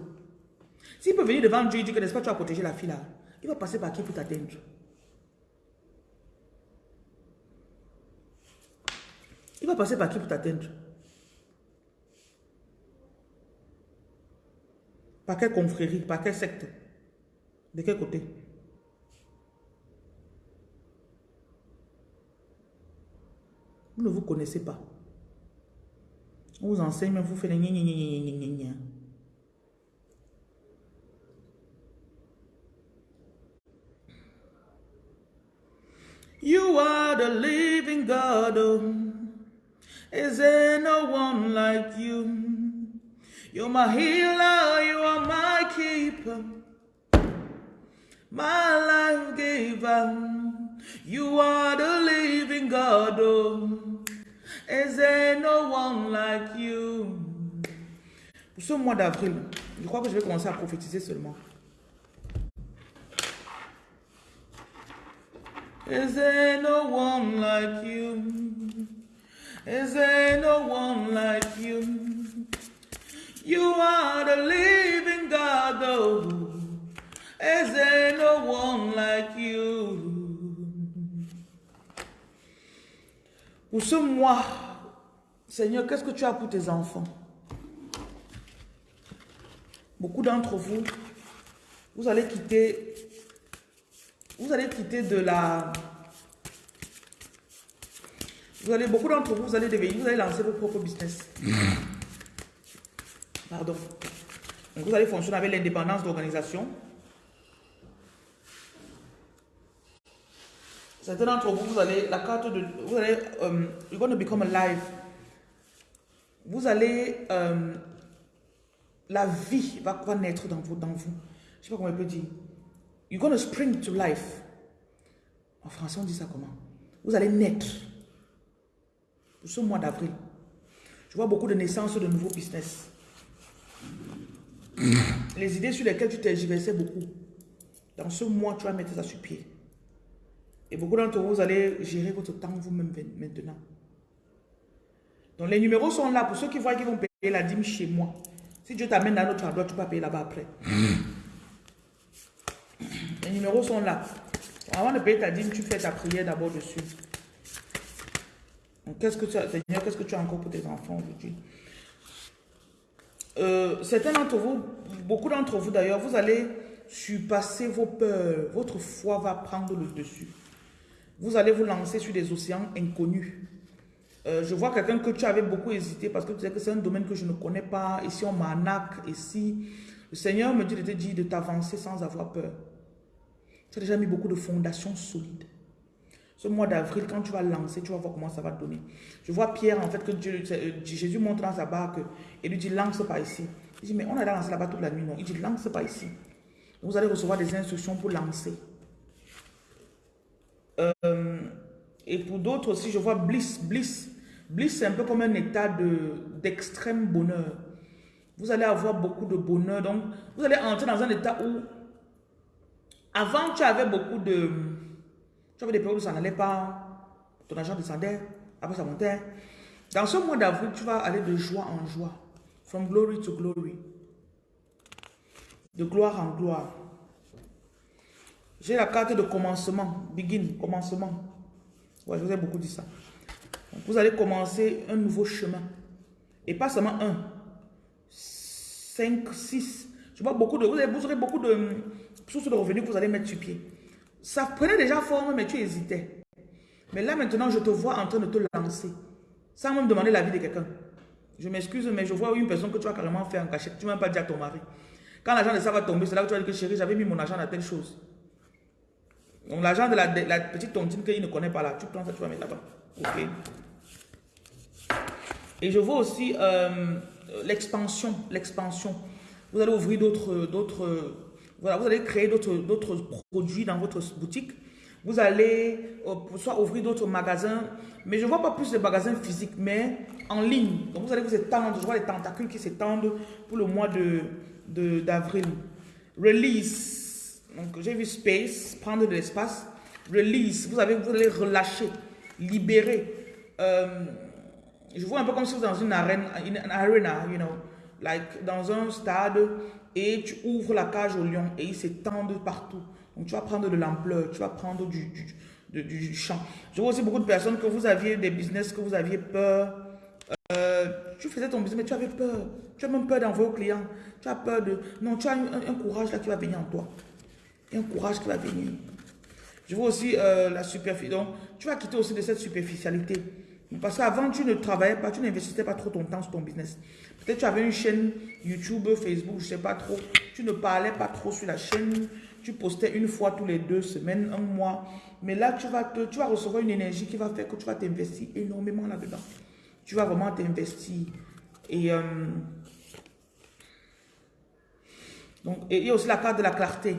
S'il peut venir devant Dieu et dire que n'est-ce pas tu as protégé la fille là, il va passer par qui pour t'atteindre? Il va passer par qui pour t'atteindre? Par quelle confrérie? Par quelle secte? De quel côté? Vous ne vous connaissez pas. On vous enseigne, mais vous faites les gna. You are the living God. Is there no one like you? You're my healer, you are my keeper, my life giver. You are the living God. Oh. Is there no one like you? Pour ce mois d'avril, je crois que je vais commencer à prophétiser seulement. Is there no one like you? Is there no one like you? You are the living God, oh. Is there no one like you? Pour ce mois, Seigneur, qu'est-ce que tu as pour tes enfants? Beaucoup d'entre vous, vous allez quitter, vous allez quitter de la, vous allez, beaucoup d'entre vous, vous allez devenir, vous allez lancer vos propres business. Pardon. vous allez fonctionner avec l'indépendance d'organisation. Certains d'entre vous, vous allez, la carte de, vous allez, um, you're going become alive. Vous allez, um, la vie va, naître dans vous, dans vous. Je sais pas comment on peut dire. You're going spring to life. En français, on dit ça comment? Vous allez naître ce mois d'avril. Je vois beaucoup de naissances de nouveaux business. Les idées sur lesquelles tu t'exerçais beaucoup. Dans ce mois, tu vas mettre ça sur pied. Et beaucoup d'entre vous, vous allez gérer votre temps vous-même maintenant. Donc les numéros sont là pour ceux qui voient qu'ils vont payer la dîme chez moi. Si Dieu t'amène dans notre endroit, tu vas payer là-bas après. Les numéros sont là. Avant de payer ta dîme, tu fais ta prière d'abord dessus. Qu'est-ce que tu as, Seigneur, qu'est-ce que tu as encore pour tes enfants aujourd'hui? Euh, Certains d'entre vous, beaucoup d'entre vous d'ailleurs, vous allez surpasser vos peurs. Votre foi va prendre le dessus. Vous allez vous lancer sur des océans inconnus. Euh, je vois quelqu'un que tu avais beaucoup hésité parce que tu sais que c'est un domaine que je ne connais pas. Ici, on m'arnaque. Ici, le Seigneur me dit de te dire de t'avancer sans avoir peur. Tu as déjà mis beaucoup de fondations solides. Ce mois d'avril, quand tu vas lancer, tu vas voir comment ça va donner. Je vois Pierre, en fait, que Dieu, euh, Jésus montre dans sa barque et lui dit, lance pas ici. Il dit, mais on a lancé là-bas toute la nuit. Non, il dit, lance pas ici. Vous allez recevoir des instructions pour lancer. Euh, et pour d'autres aussi, je vois bliss, bliss. Bliss, c'est un peu comme un état d'extrême bonheur. Vous allez avoir beaucoup de bonheur. Donc, vous allez entrer dans un état où, avant, tu avais beaucoup de tu avais des périodes où ça n'allait pas, ton argent descendait, après ça montait. Dans ce mois d'avril, tu vas aller de joie en joie. From glory to glory. De gloire en gloire. J'ai la carte de commencement. Begin, commencement. Ouais, je vous ai beaucoup dit ça. vous allez commencer un nouveau chemin. Et pas seulement un. Cinq, six. Je vois beaucoup de... Vous, aurez beaucoup de sources de revenus que vous allez mettre sur pied. Ça prenait déjà forme, mais tu hésitais. Mais là, maintenant, je te vois en train de te lancer. Sans même demander l'avis de quelqu'un. Je m'excuse, mais je vois une personne que tu as carrément fait en cachette. Tu ne m'as pas dit à ton mari. Quand l'argent de ça va tomber, c'est là que tu vas dire que chérie, j'avais mis mon argent dans telle chose. Donc l'argent de la, petite tontine qu'il ne connaît pas là, tu prends ça, tu vas mettre là-bas. Ok. Et je vois aussi euh, l'expansion, l'expansion. Vous allez ouvrir d'autres, voilà, vous allez créer d'autres produits dans votre boutique. Vous allez euh, soit ouvrir d'autres magasins, mais je ne vois pas plus de magasins physiques, mais en ligne. Donc vous allez vous étendre, je vois les tentacules qui s'étendent pour le mois d'avril. De, d'avril. Release. Donc j'ai vu space, prendre de l'espace. Release. Vous, avez, vous allez relâcher, libérer. Euh, je vois un peu comme si vous êtes dans une arène, une arena, you know, like dans un stade et tu ouvres la cage au lion et ils s'étendent partout. Donc tu vas prendre de l'ampleur, tu vas prendre du, du, du, champ. Je vois aussi beaucoup de personnes que vous aviez des business, que vous aviez peur. Euh, tu faisais ton business, mais tu avais peur. Tu as même peur d'envoyer aux clients. Tu as peur de... Non, tu as un, courage là qui va venir en toi. un courage qui va venir. Je vois aussi euh, la superficie. Donc, tu vas quitter aussi de cette superficialité. Parce qu'avant, tu ne travaillais pas, tu n'investissais pas trop ton temps sur ton business. Peut-être tu avais une chaîne YouTube, Facebook, je ne sais pas trop. Tu ne parlais pas trop sur la chaîne. Tu postais une fois tous les deux semaines, un mois. Mais là, tu vas, te, tu vas recevoir une énergie qui va faire que tu vas t'investir énormément là-dedans. Tu vas vraiment t'investir. Et, euh, il y a aussi la carte de la clarté.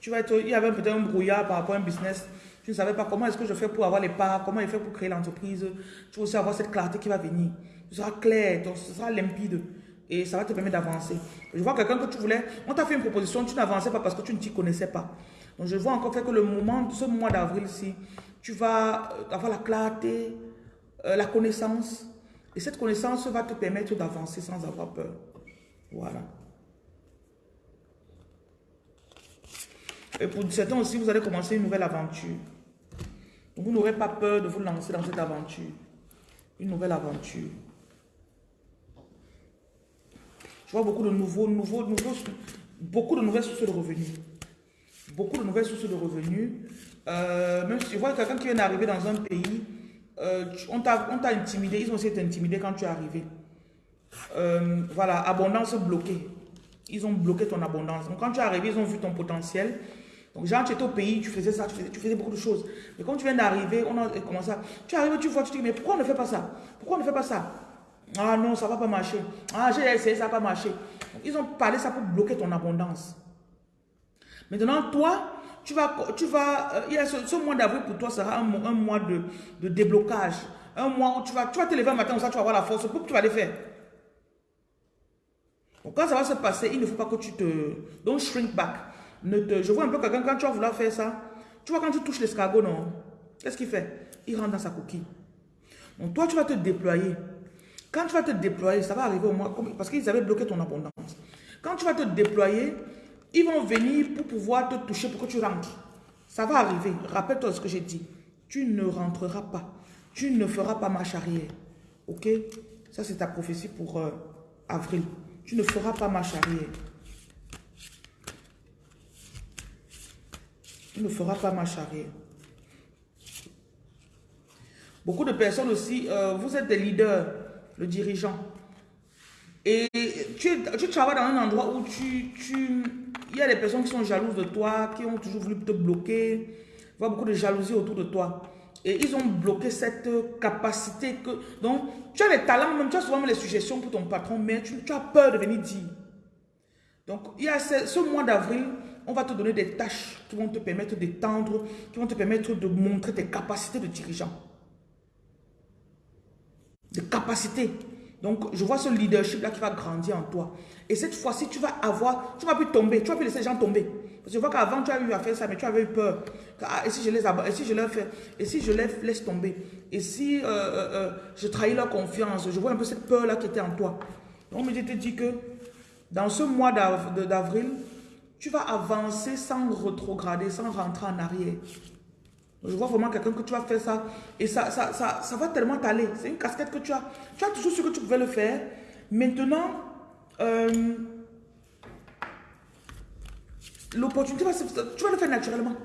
Tu vas il y avait peut-être un brouillard par rapport à un business. Tu ne savais pas comment est-ce que je fais pour avoir les parts, comment je fais pour créer l'entreprise. Tu vas aussi avoir cette clarté qui va venir. Ce sera clair, ce sera limpide et ça va te permettre d'avancer. Je vois quelqu'un que tu voulais, on t'a fait une proposition, tu n'avançais pas parce que tu ne t'y connaissais pas. Donc je vois encore que le moment, ce mois d'avril-ci, tu vas euh, avoir la clarté, euh, la connaissance. Et cette connaissance va te permettre d'avancer sans avoir peur. Voilà. Et pour certains aussi, vous allez commencer une nouvelle aventure. Vous n'aurez pas peur de vous lancer dans cette aventure. Une nouvelle aventure. vois beaucoup de nouveaux, nouveaux, nouveaux, beaucoup de nouvelles sources de revenus. Beaucoup de nouvelles sources de revenus. Euh, même si tu vois quelqu'un qui vient d'arriver dans un pays, euh, on t'a intimidé, ils ont aussi été intimidés quand tu es arrivé. Euh, voilà, abondance bloquée. Ils ont bloqué ton abondance. Donc quand tu es arrivé, ils ont vu ton potentiel. Donc genre, tu étais au pays, tu faisais ça, tu faisais, beaucoup de choses. Mais quand tu viens d'arriver, on a commencé à... Tu arrives, tu vois, tu te dis, mais pourquoi on ne fait pas ça? Pourquoi on ne fait pas ça? Ah non, ça ne va pas marcher. Ah, j'ai essayé, ça n'a pas marché. Ils ont parlé ça pour bloquer ton abondance. Maintenant, toi, tu vas, tu vas, euh, il y a ce, mois d'avril pour toi sera un, mois de, déblocage. Un mois où tu vas, tu vas te lever un matin, ça, tu vas avoir la force, pour que tu vas les faire. Donc, quand ça va se passer, il ne faut pas que tu te... Don't shrink back. Je vois un peu quelqu'un, quand tu vas vouloir faire ça, tu vois quand tu touches l'escargot, non Qu'est-ce qu'il fait? Il rentre dans sa coquille. Donc, toi, tu vas te déployer. Quand tu vas te déployer, ça va arriver au moins, parce qu'ils avaient bloqué ton abondance. Quand tu vas te déployer, ils vont venir pour pouvoir te toucher pour que tu rentres. Ça va arriver. Rappelle-toi ce que j'ai dit. Tu ne rentreras pas. Tu ne feras pas marche arrière. Ok? Ça, c'est ta prophétie pour euh, avril. Tu ne feras pas marche arrière. Tu ne feras pas marche arrière. Beaucoup de personnes aussi, euh, vous êtes des leaders le dirigeant. Et tu, tu travailles dans un endroit où tu, tu, il y a des personnes qui sont jalouses de toi, qui ont toujours voulu te bloquer. Il y a beaucoup de jalousie autour de toi. Et ils ont bloqué cette capacité que... Donc, tu as les talents, même tu as souvent les suggestions pour ton patron, mais tu, as peur de venir dire. Donc, il y a ce mois d'avril, on va te donner des tâches qui vont te permettre d'étendre, qui vont te permettre de montrer tes capacités de dirigeant de capacité. Donc, je vois ce leadership-là qui va grandir en toi. Et cette fois-ci, tu vas avoir, tu vas plus tomber, tu vas plus laisser les gens tomber. Parce que je vois qu'avant, tu as eu à faire ça, mais tu avais eu peur. Ah, et si je les et si je leur fais, et si je les laisse tomber, et si euh, euh, euh, je trahis leur confiance, je vois un peu cette peur-là qui était en toi. Donc, je te dis que dans ce mois d'avril, tu vas avancer sans retrograder, sans rentrer en arrière. Je vois vraiment quelqu'un que tu vas faire ça et ça, ça, ça, va tellement t'aller. C'est une casquette que tu as. Tu as toujours su que tu pouvais le faire. Maintenant, euh, l'opportunité, tu vas le faire naturellement.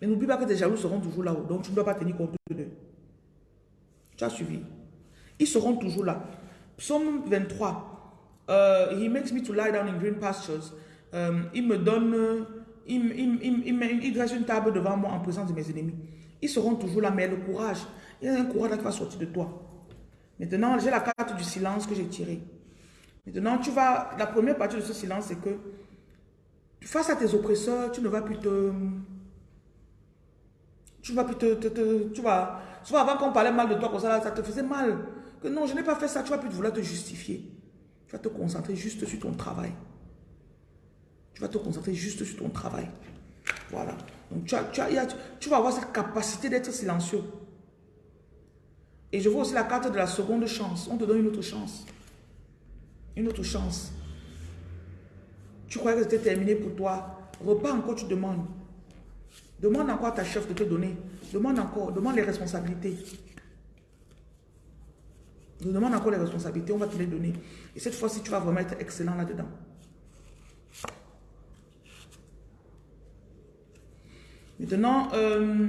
Mais n'oublie pas que tes jaloux seront toujours là-haut. Donc, tu ne dois pas tenir compte d'eux. Tu as suivi. Ils seront toujours là. Psaume 23. Uh, he makes me to lie down in green pastures. Um, il me donne, il, il, il, il, dresse une table devant moi en présence de mes ennemis. Ils seront toujours là, mais le courage, il y a un courage qui va sortir de toi. Maintenant, j'ai la carte du silence que j'ai tirée. Maintenant, tu vas, la première partie de ce silence, c'est que face à tes oppresseurs, tu ne vas plus te... Tu vas plus te... te, tu vas... Souvent, avant qu'on parlait mal de toi, comme ça, ça te faisait mal. Que non, je n'ai pas fait ça, tu vas plus vouloir te justifier. Tu vas te concentrer juste sur ton travail. Tu vas te concentrer juste sur ton travail. Voilà. Donc, tu, tu vas avoir cette capacité d'être silencieux. Et je vois aussi la carte de la seconde chance. On te donne une autre chance. Une autre chance. Tu croyais que c'était terminé pour toi. Repars encore, tu demandes. Demande encore à ta chef de te donner. Demande encore. Demande les responsabilités. Nous demande encore les responsabilités, on va te les donner. Et cette fois-ci, tu vas vraiment être excellent là-dedans. Maintenant, euh,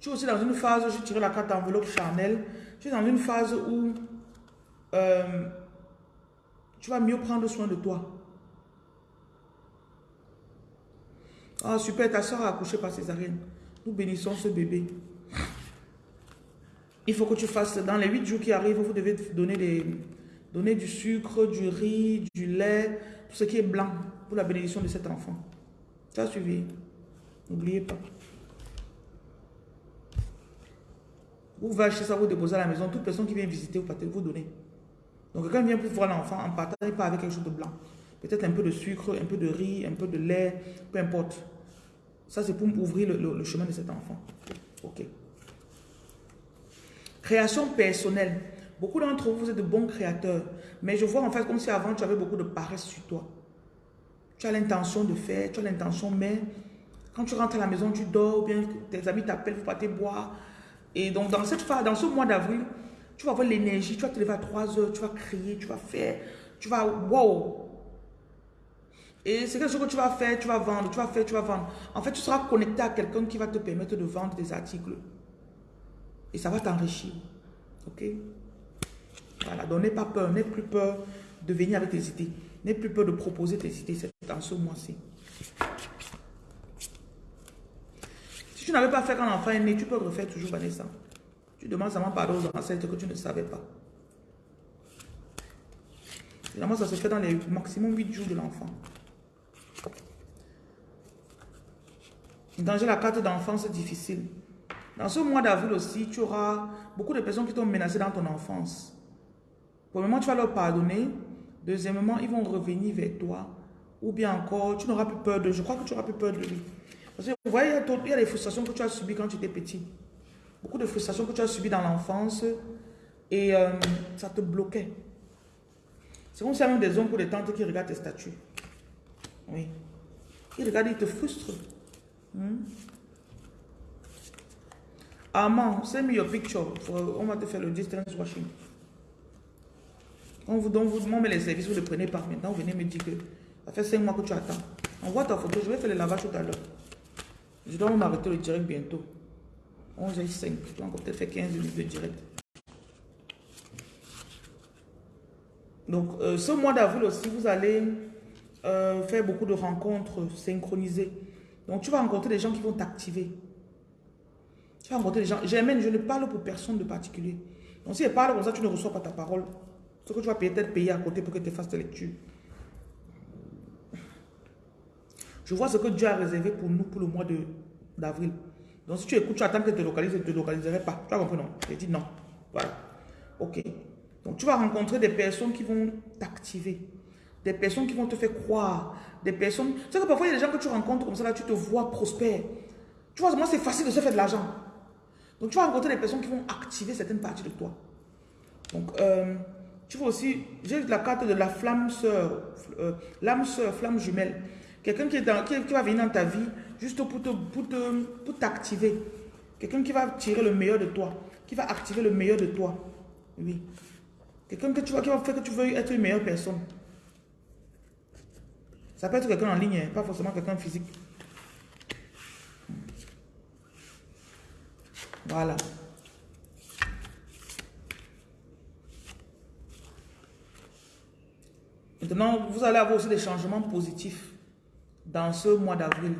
tu es aussi dans une phase, je tire la carte enveloppe charnelle, tu es dans une phase où euh, tu vas mieux prendre soin de toi. Ah super, ta soeur a accouché par césarienne. Nous bénissons ce bébé. Il faut que tu fasses, dans les 8 jours qui arrivent, vous devez donner, des, donner du sucre, du riz, du lait, tout ce qui est blanc pour la bénédiction de cet enfant. Ça suivi. N'oubliez pas. Vous va ça, vous déposer à la maison. Toute personne qui vient visiter, vous partez, vous donner. Donc, quelqu'un vient pour voir l'enfant, en partant, pas avec quelque chose de blanc. Peut-être un peu de sucre, un peu de riz, un peu de lait, peu importe. Ça, c'est pour ouvrir le chemin de cet enfant. Ok. Création personnelle. Beaucoup d'entre vous, êtes de bons créateurs. Mais je vois en fait comme si avant, tu avais beaucoup de paresse sur toi. Tu as l'intention de faire, tu as l'intention, mais quand tu rentres à la maison, tu dors, ou bien tes amis t'appellent, vous partez boire. Et donc, dans, cette phase, dans ce mois d'avril, tu vas avoir l'énergie, tu vas te lever à 3 heures, tu vas crier, tu vas faire, tu vas, wow. Et c'est quelque chose que tu vas faire, tu vas vendre, tu vas faire, tu vas vendre. En fait, tu seras connecté à quelqu'un qui va te permettre de vendre des articles. Et ça va t'enrichir. Ok? Voilà, donc n'aie pas peur, n'aie plus peur de venir avec tes idées. N'aie plus peur de proposer tes idées dans ce mois-ci. Si tu n'avais pas fait quand l'enfant est né, tu peux refaire toujours Vanessa. Tu demandes seulement pardon aux ancêtres que tu ne savais pas. Finalement, ça se fait dans les maximum 8 jours de l'enfant. Danger la carte d'enfance difficile. Dans ce mois d'avril aussi, tu auras beaucoup de personnes qui t'ont menacé dans ton enfance. Premièrement, tu vas leur pardonner. Deuxièmement, ils vont revenir vers toi. Ou bien encore, tu n'auras plus peur de... Je crois que tu n'auras plus peur de lui. Parce que vous voyez, il y a des frustrations que tu as subies quand tu étais petit. Beaucoup de frustrations que tu as subies dans l'enfance. Et euh, ça te bloquait. C'est comme si même des oncles ou des tantes qui regardent tes statuts. Oui. Ils regardent, ils te frustrent. Hmm? Armand, send me picture. on va te faire le distance washing. On vous, donne, vous demande les services, vous ne les prenez pas. Maintenant, vous venez me dire que ça fait 5 mois que tu attends. Envoie ta photo, je vais faire le lavage tout à l'heure. Je dois m'arrêter le direct bientôt. 11 h 5. Je dois encore peut-être faire 15 minutes de direct. Donc, euh, ce mois d'avril aussi, vous allez euh, faire beaucoup de rencontres synchronisées. Donc, tu vas rencontrer des gens qui vont t'activer. Tu vas rencontrer des gens. J'aime, je ne parle pour personne de particulier. Donc si elle parle comme ça, tu ne reçois pas ta parole. Ce que tu vas peut-être payer à côté pour que tu fasses ta lecture. Je vois ce que Dieu a réservé pour nous pour le mois d'avril. Donc si tu écoutes, tu attends que te localise, je ne te localiserai pas. Tu as compris, non? J'ai dit non. Voilà. Ok. Donc tu vas rencontrer des personnes qui vont t'activer. Des personnes qui vont te faire croire. Des personnes... Tu sais que parfois, il y a des gens que tu rencontres comme ça, là, tu te vois prospère. Tu vois, moi, c'est facile de se faire de l'argent. Donc, tu vas rencontrer des personnes qui vont activer certaines parties de toi. Donc, euh, Tu vois aussi, j'ai la carte de la flamme sœur, euh, l'âme sœur, flamme jumelle. Quelqu'un qui, va venir dans ta vie juste pour t'activer. Pour t'activer. Quelqu'un qui va tirer le meilleur de toi, qui va activer le meilleur de toi. Oui. Quelqu'un que tu vois qui va faire que tu veux être une meilleure personne. Ça peut être quelqu'un en ligne, hein, pas forcément quelqu'un physique. Voilà. Maintenant, vous allez avoir aussi des changements positifs dans ce mois d'avril.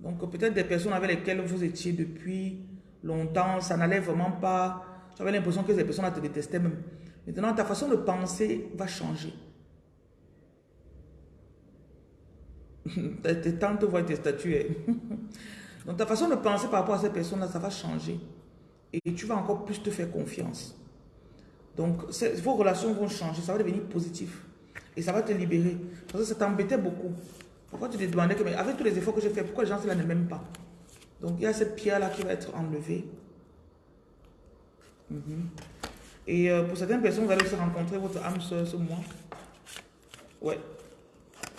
Donc, peut-être des personnes avec lesquelles vous étiez depuis longtemps, ça n'allait vraiment pas. J'avais l'impression que ces personnes te détestaient même. Maintenant, ta façon de penser va changer. tes tantes voient tes statues. Donc, ta façon de penser par rapport à ces personnes-là, ça va changer. Et tu vas encore plus te faire confiance. Donc, vos relations vont changer, ça va devenir positif. Et ça va te libérer. Parce que ça t'embêtait beaucoup. Pourquoi tu te demandais que, mais avec tous les efforts que j'ai fait, pourquoi les gens cela ne m'aiment pas? Donc il y a cette pierre-là qui va être enlevée. Mhm. Et euh, pour certaines personnes, vous allez aussi rencontrer votre âme soeur ce mois. Ouais.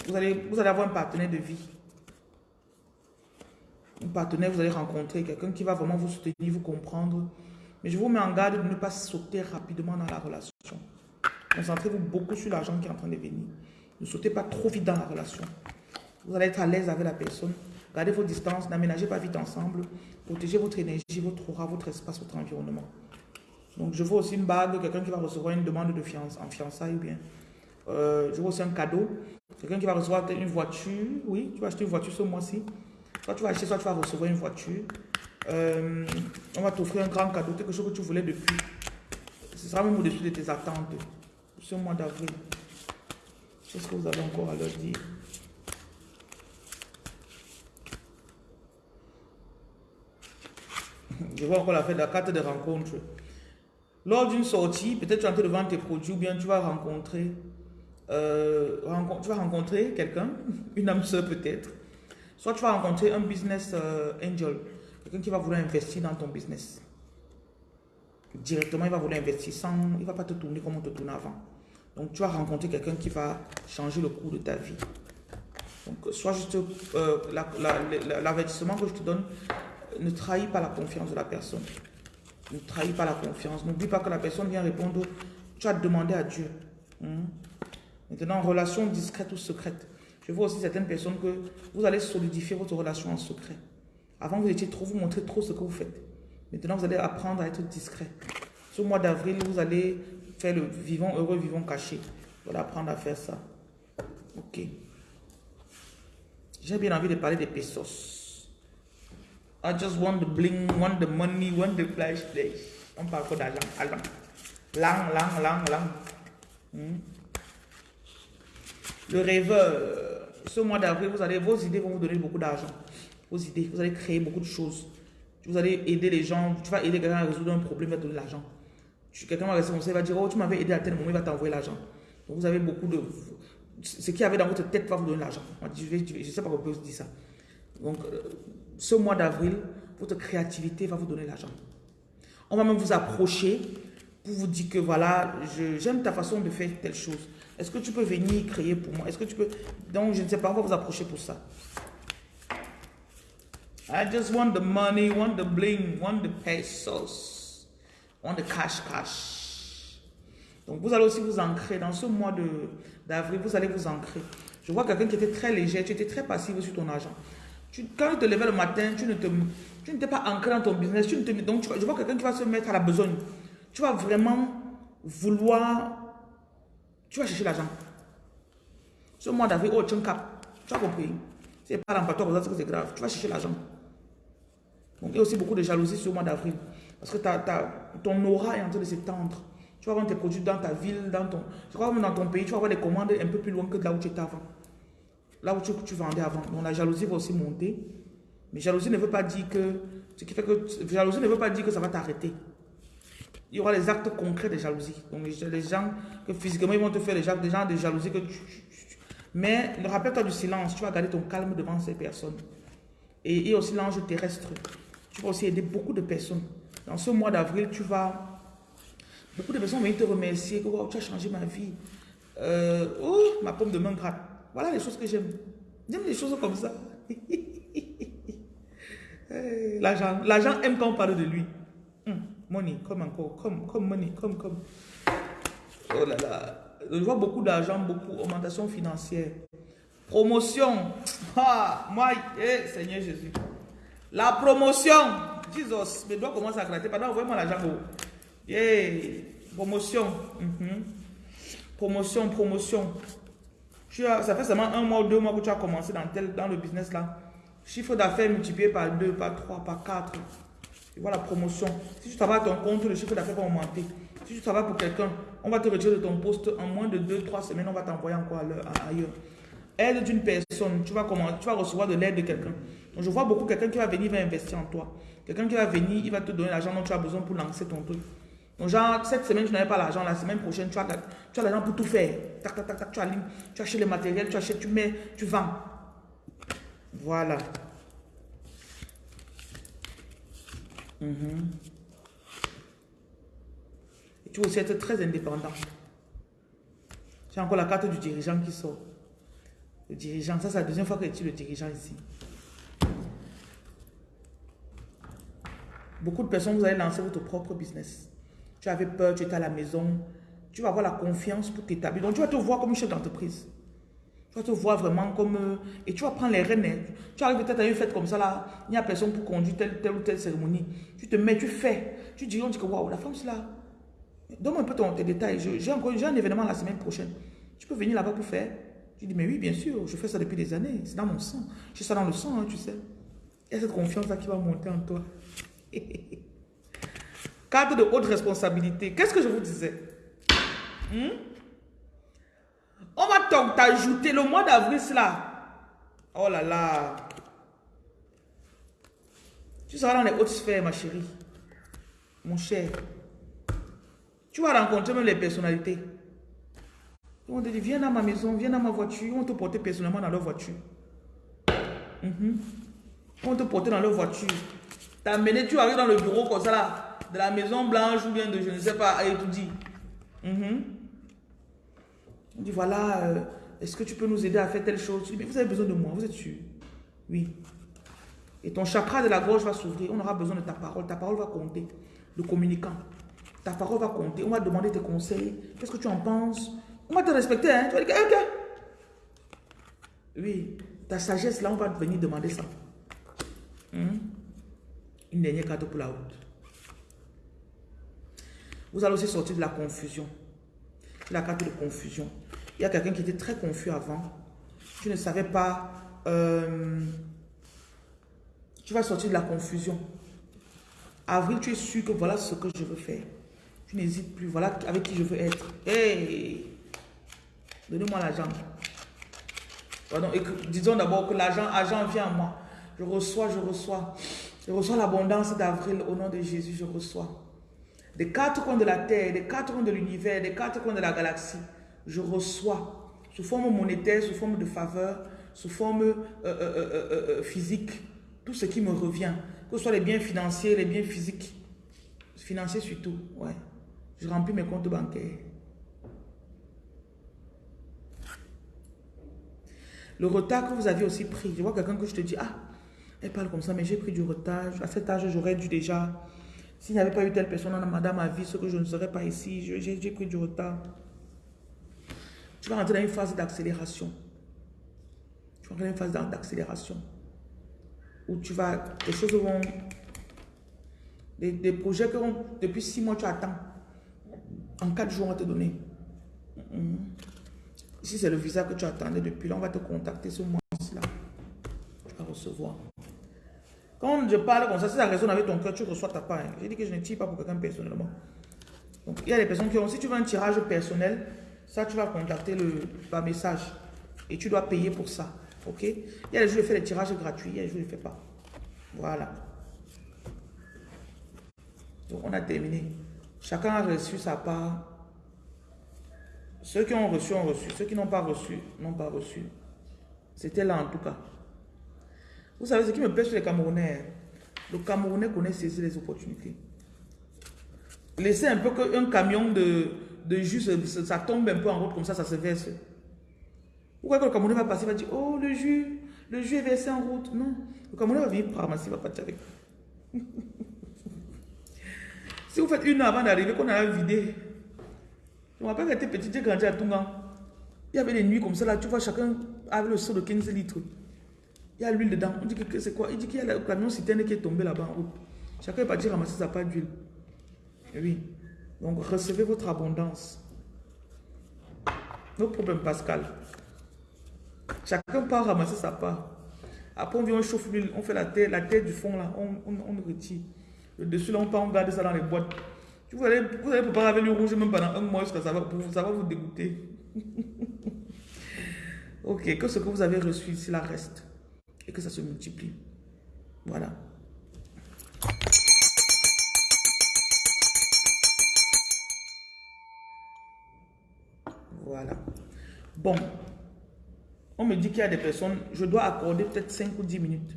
Vous allez, vous allez avoir un partenaire de vie. Partenaire, vous allez rencontrer quelqu'un qui va vraiment vous soutenir, vous comprendre. Mais je vous mets en garde de ne pas sauter rapidement dans la relation. Concentrez-vous beaucoup sur l'argent qui est en train de venir. Ne sautez pas trop vite dans la relation. Vous allez être à l'aise avec la personne. Gardez vos distances, n'aménagez pas vite ensemble. Protégez votre énergie, votre aura, votre espace, votre environnement. Donc, je vois aussi une bague, quelqu'un qui va recevoir une demande de fiançailles, en fiançailles ou bien. Euh, je vois aussi un cadeau. Quelqu'un qui va recevoir une voiture. Oui, tu vas acheter une voiture ce mois-ci. Soit tu vas acheter, soit tu vas recevoir une voiture. Euh, on va t'offrir un grand cadeau, quelque chose que tu voulais depuis. Ce sera même au-dessus de tes attentes ce mois d'avril. Qu'est-ce que vous avez encore à leur dire Je vois encore la fête, la carte de rencontre. Lors d'une sortie, peut-être tu es en train de vendre tes produits ou bien tu vas rencontrer, euh, tu vas rencontrer quelqu'un, une âme sœur peut-être. Soit tu vas rencontrer un business euh, angel, quelqu'un qui va vouloir investir dans ton business. Directement, il va vouloir investir sans, il ne va pas te tourner comme on te tournait avant. Donc, tu vas rencontrer quelqu'un qui va changer le cours de ta vie. Donc, soit juste euh, l'avertissement que je te donne, ne trahis pas la confiance de la personne. Ne trahis pas la confiance. N'oublie pas que la personne vient répondre, tu as demandé à Dieu. Hmm? Maintenant, relation discrète ou secrète. Je vois aussi certaines personnes que vous allez solidifier votre relation en secret. Avant, vous étiez trop, vous montrez trop ce que vous faites. Maintenant, vous allez apprendre à être discret. Ce mois d'avril, vous allez faire le vivant heureux, vivant caché. Vous allez apprendre à faire ça. Ok. J'ai bien envie de parler des pesos. I just want the bling, want the money, want the flash. On parle pas d'argent. Allons. Lang, lang, lang, lang. Hmm? Le rêveur. Ce mois d'avril, vous allez, vos idées vont vous donner beaucoup d'argent. Vos idées, vous allez créer beaucoup de choses. Vous allez aider les gens. Tu vas aider quelqu'un à résoudre un problème, il va te donner l'argent. Quelqu'un va rester il va dire, oh, tu m'avais aidé à tel moment, il va t'envoyer l'argent. Donc vous avez beaucoup de... Ce qui avait dans votre tête va vous donner l'argent. Je ne sais pas pourquoi vous dire ça. Donc, euh, ce mois d'avril, votre créativité va vous donner l'argent. On va même vous approcher pour vous dire que voilà, j'aime ta façon de faire telle chose. Est-ce que tu peux venir créer pour moi? Est-ce que tu peux... Donc, je ne sais pas, on va vous approcher pour ça. I just want the money, want the bling, want the pesos on the cash cash. Donc vous allez aussi vous ancrer dans ce mois d'avril, vous allez vous ancrer. Je vois quelqu'un qui était très léger, tu étais très passif sur ton argent. Quand tu te levais le matin, tu ne te, tu n'étais pas ancré dans ton business. Tu ne te, donc je vois quelqu'un qui va se mettre à la besogne. Tu vas vraiment vouloir, tu vas chercher l'argent. Ce mois d'avril, oh, tu un cap. Tu as compris? C'est pas l'empatteur, c'est grave. Tu vas chercher l'argent. Donc il y a aussi beaucoup de jalousie ce mois d'avril. Parce que ton aura est en train de s'étendre. Tu vas vendre tes produits dans ta ville, dans ton, crois même dans ton pays, tu vas avoir des commandes un peu plus loin que là où tu étais avant. Là où tu, vendais avant. Donc la jalousie va aussi monter. Mais jalousie ne veut pas dire que, ce qui fait que, jalousie ne veut pas dire que ça va t'arrêter. Il y aura les actes concrets de jalousie. Donc les gens que physiquement ils vont te faire des actes, des gens de jalousie que tu, mais rappelle-toi du silence, tu vas garder ton calme devant ces personnes. Et il y aussi l'ange terrestre. Tu vas aussi aider beaucoup de personnes. Dans ce mois d'avril, tu vas Beaucoup de personnes vont te remercier, que tu as changé ma vie. Euh, oh, ma pomme de main gratte. Voilà les choses que j'aime. J'aime les choses comme ça. L'argent aime quand on parle de lui. Money, comme encore, comme, comme money, comme, comme. Oh là là. Je vois beaucoup d'argent, beaucoup, augmentation financière. Promotion. Ah, moi, eh, Seigneur Jésus. La promotion. Jesus, mes doigts commencent à gratter. Pardon, envoyez-moi l'argent. Yeah. Promotion. Mhm. Promotion, promotion. Tu as, ça fait seulement un mois ou deux mois que tu as commencé dans, tel, dans le business là. Chiffre d'affaires multiplié par 2, par 3, par 4. Vois la promotion. Si tu travailles à ton compte, le chiffre d'affaires va augmenter. Si tu travailles pour quelqu'un, on va te retirer de ton poste en moins de 2-3 semaines, on va t'envoyer encore ailleurs. Aide d'une personne, tu vas, comment, tu vas recevoir de l'aide de quelqu'un. Donc je vois beaucoup quelqu'un qui va venir, va investir en toi. Quelqu'un qui va venir, il va te donner l'argent dont tu as besoin pour lancer ton truc. Donc genre, cette semaine, tu n'avais pas l'argent, la semaine prochaine, tu as, tu as l'argent pour tout faire. Tac, tac, tac, tac, tu allumes, tu achètes les matériels, tu achètes, tu mets, tu vends. Voilà. Mhm. Tu vas aussi être très indépendant. J'ai encore la carte du dirigeant qui sort. Le dirigeant, ça c'est la deuxième fois que tu le dirigeant ici. Beaucoup de personnes, vous allez lancer votre propre business. Tu avais peur, tu étais à la maison. Tu vas avoir la confiance pour t'établir. Donc tu vas te voir comme une chef d'entreprise. Tu vas te voir vraiment comme... Euh, et tu vas prendre les rênes. Hein. Tu arrives peut-être à une fête comme ça, là. Il n'y a personne pour conduire telle, telle ou telle cérémonie. Tu te mets, tu fais. Tu dis, on dit que, waouh, la femme, c'est là. Donne-moi un peu ton, tes détails. J'ai un événement la semaine prochaine. Tu peux venir là-bas pour faire. Tu dis, mais oui, bien sûr, je fais ça depuis des années. C'est dans mon sang. J'ai ça dans le sang, hein, tu sais. Il y a cette confiance-là qui va monter en toi. Cadre de haute responsabilité. Qu'est-ce que je vous disais? Hmm? On va t'ajouter le mois d'avril, là. Oh là là. Tu seras dans les hautes sphères, ma chérie. Mon cher. Tu vas rencontrer même les personnalités. On te dit, viens dans ma maison, viens dans ma voiture. On te porter personnellement dans leur voiture. Mhm. On te porter dans leur voiture. T'amener, tu arrives dans le bureau comme ça là, de la maison blanche ou bien de je ne sais pas, et tout dit. Mhm. On dit voilà, euh, est-ce que tu peux nous aider à faire telle chose? Tu dis, mais vous avez besoin de moi, vous êtes sûr? Oui. Et ton chakra de la gorge va s'ouvrir, on aura besoin de ta parole, ta parole va compter, le communicant. Ta parole va compter, on va demander tes conseils, qu'est-ce que tu en penses? On va te respecter, hein? Tu vas dire, ok. Oui, ta sagesse là, on va venir demander ça. Hmm? Une dernière carte pour la route. Vous allez aussi sortir de la confusion. La carte de confusion. Il y a quelqu'un qui était très confus avant. Tu ne savais pas. Euh, tu vas sortir de la confusion. Avril, tu es sûr que voilà ce que je veux faire. Tu n'hésites plus. Voilà avec qui je veux être. Hey! Donnez-moi l'argent. disons d'abord que l'argent argent vient à moi. Je reçois, je reçois. Je reçois l'abondance d'avril au nom de Jésus, je reçois. Des quatre coins de la terre, des quatre coins de l'univers, des quatre coins de la galaxie, je reçois sous forme monétaire, sous forme de faveur, sous forme euh, euh, euh, physique, tout ce qui me revient, que ce soit les biens financiers, les biens physiques, financiers surtout, ouais. Je remplis mes comptes bancaires. Le retard que vous aviez aussi pris, je vois quelqu'un que je te dis, ah, elle parle comme ça, mais j'ai pris du retard. À cet âge, j'aurais dû déjà... S'il n'y avait pas eu telle personne dans ma vie, ce que je ne serais pas ici, j'ai pris du retard. Tu vas rentrer dans une phase d'accélération. Tu vas rentrer dans une phase d'accélération. Où tu vas... Les choses vont... Des, projets que depuis six mois tu attends. En quatre jours, on va te donner. Mm-hmm. Si c'est le visa que tu attendais depuis là, on va te contacter ce mois-là. Tu vas recevoir. Quand je parle comme ça, si ça résonne avec ton cœur, tu reçois ta part. J'ai dit que je ne tire pas pour quelqu'un personnellement. Il y a des personnes qui ont, si tu veux un tirage personnel, ça, tu vas contacter le, par message. Et tu dois payer pour ça. OK? Il y a des jours, je fais des tirages gratuits. Il y a des jours, je ne fais pas. Voilà. Donc, on a terminé. Chacun a reçu sa part. Ceux qui ont reçu, ont reçu. Ceux qui n'ont pas reçu, n'ont pas reçu. C'était là en tout cas. Vous savez ce qui me plaît sur les Camerounais Le Camerounais connaît saisir les opportunités. Laissez un peu qu'un camion de, de jus, ça tombe un peu en route, comme ça, ça se verse. Pourquoi quand le camion va passer, il va dire, oh, le jus, le jus est versé en route. Non, le camion va venir ramasser, il va partir avec. si vous faites une heure avant d'arriver, qu'on a vidé. Je me rappelle quand petit, j'ai grandi à Tunga. Il y avait des nuits comme ça, là, tu vois, chacun avait le seau de 15 litres. Il y a l'huile dedans. On dit que c'est quoi? Il dit qu'il y a le camion citerne qui est tombé là-bas en route. Chacun est parti ramasser sa part d'huile. Oui. Donc, recevez votre abondance. No problème, Pascal. Chacun part ramasser sa part. Après, on vient, on chauffe l'huile, on fait la terre, la terre du fond, là, on, on, retire. Le dessus, là, on part, on garde ça dans les boîtes. Vous allez, vous préparer avec le rouge même pendant un mois ça va, ça va vous dégoûter. ok, que ce que vous avez reçu ici, là, reste. Et que ça se multiplie. Voilà. Voilà. Bon. On me dit qu'il y a des personnes, je dois accorder peut-être 5 ou 10 minutes.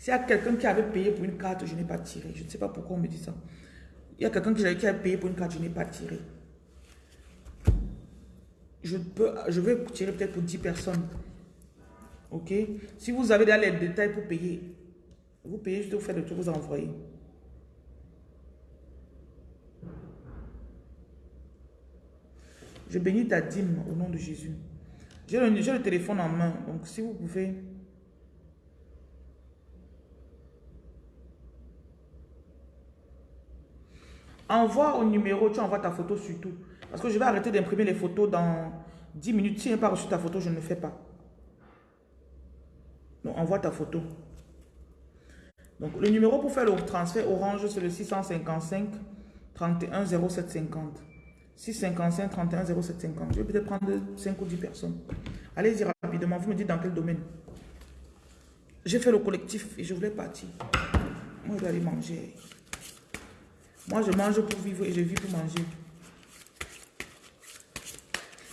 S'il y a quelqu'un qui avait payé pour une carte, je n'ai pas tiré. Je ne sais pas pourquoi on me dit ça. Il y a quelqu'un qui a payé pour une carte, je n'ai pas tiré. Je, peux, je vais tirer peut-être pour 10 personnes. Ok? Si vous avez les détails pour payer, vous payez, vais vous faire le tour, vous envoyer. Je bénis ta dîme au nom de Jésus. J'ai le, téléphone en main, donc si vous pouvez... Envoie au numéro, tu envoies ta photo surtout. Parce que je vais arrêter d'imprimer les photos dans 10 minutes. Si je n'ai pas reçu ta photo, je ne le fais pas. Donc, envoie ta photo. Donc, le numéro pour faire le transfert orange, c'est le 655 31 0750. 655 31 0750. Je vais peut-être prendre 5 ou 10 personnes. Allez-y rapidement. Vous me dites dans quel domaine. J'ai fait le collectif et je voulais partir. Moi, je vais aller manger. Moi, je mange pour vivre et je vis pour manger.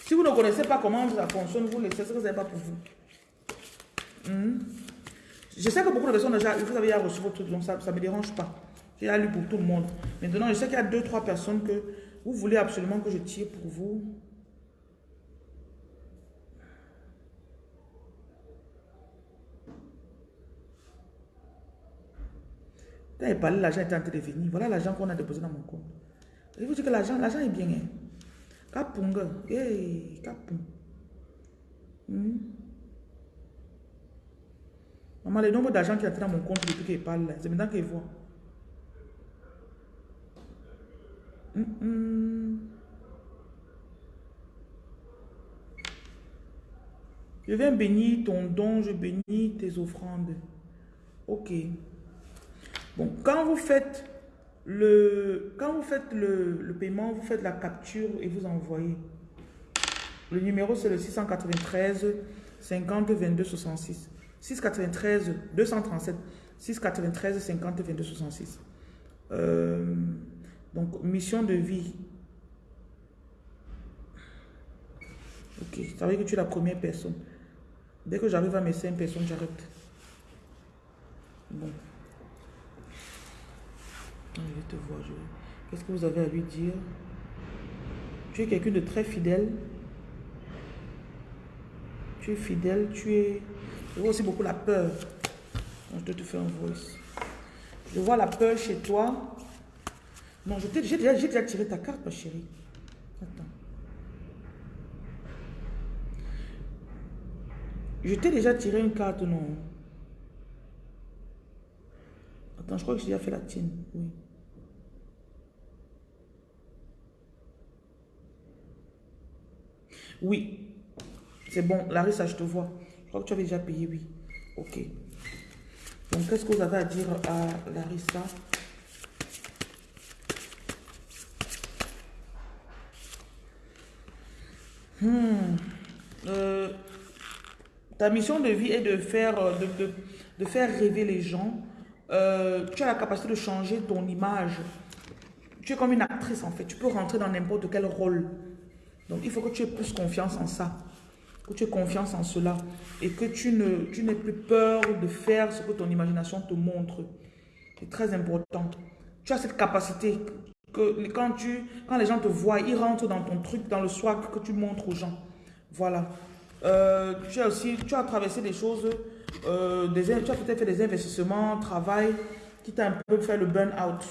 Si vous ne connaissez pas comment ça fonctionne, vous laissez ce que pas pour vous. Hmm? Je sais que beaucoup de personnes déjà, vous avez déjà reçu votre truc, donc ça ne me dérange pas. J'ai lu pour tout le monde. Maintenant, je sais qu'il y a deux, trois personnes que vous voulez absolument que je tire pour vous? Quand il parlait, l'argent était en train de venir. Voilà l'argent qu'on a déposé dans mon compte. Je vous dis que l'argent est bien. Hein? Kapunga. Hey, kapung. Hmm? Maman, le nombre d'argent qui est entré dans mon compte depuis qu'il parle, c'est maintenant qu'il voit. Je viens bénir ton don, je bénis tes offrandes. Ok. Bon, quand vous faites le, quand vous faites le, le, paiement, vous faites la capture et vous envoyez. Le numéro, c'est le 693 50 22 66. 693 237 693 50 22 66. Donc, mission de vie. Ok, ça veut dire que tu es la première personne. Dès que j'arrive à mes 5 personnes, j'arrête. Bon. Je vais te voir. Qu'est-ce que vous avez à lui dire? Tu es quelqu'un de très fidèle. Tu es fidèle, tu es... Je vois aussi beaucoup la peur. je dois te faire un voice. Je vois la peur chez toi. Non, j'ai déjà, déjà tiré ta carte, ma chérie. Attends. Je t'ai déjà tiré une carte, non Attends, je crois que j'ai déjà fait la tienne. Oui. Oui. C'est bon. Larissa, je te vois. Je crois que tu avais déjà payé, oui. Ok. Donc, qu'est-ce que vous avez à dire à Larissa? Hmm. euh, ta mission de vie est de faire, euh, de, faire rêver les gens. Euh, tu as la capacité de changer ton image. Tu es comme une actrice en fait. Tu peux rentrer dans n'importe quel rôle. Donc, il faut que tu aies plus confiance en ça. Que tu aies confiance en cela. Et que tu n'aies plus peur de faire ce que ton imagination te montre. C'est très important. Tu as cette capacité. Que quand, tu, quand les gens te voient, ils rentrent dans ton truc, dans le swag que tu montres aux gens. Voilà. Euh, tu as aussi, tu as traversé des choses, euh, des, tu as peut-être fait des investissements, travail, qui t'a un peu fait le burn-out.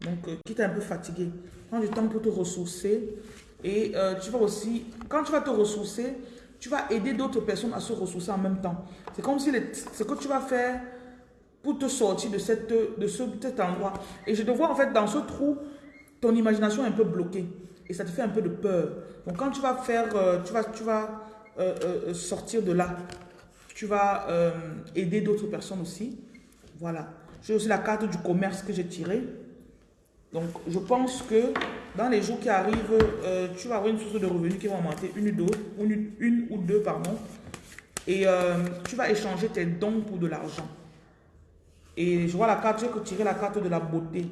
Donc, euh, qui t'a un peu fatigué. Prends du temps pour te ressourcer. Et tu vas aussi, quand tu vas te ressourcer, tu vas aider d'autres personnes à se ressourcer en même temps. C'est comme si ce que tu vas faire pour te sortir de, cette, de ce, cet endroit. Et je te vois en fait dans ce trou, ton imagination est un peu bloquée. Et ça te fait un peu de peur. Donc quand tu vas faire, tu vas, tu vas euh, euh, sortir de là. Tu vas euh, aider d'autres personnes aussi. Voilà. J'ai aussi la carte du commerce que j'ai tirée. Donc, je pense que dans les jours qui arrivent, tu vas avoir une source de revenus qui va augmenter une ou deux, une, une ou deux pardon. Et tu vas échanger tes dons pour de l'argent. Et je vois la carte, j'ai tiré la carte de la beauté.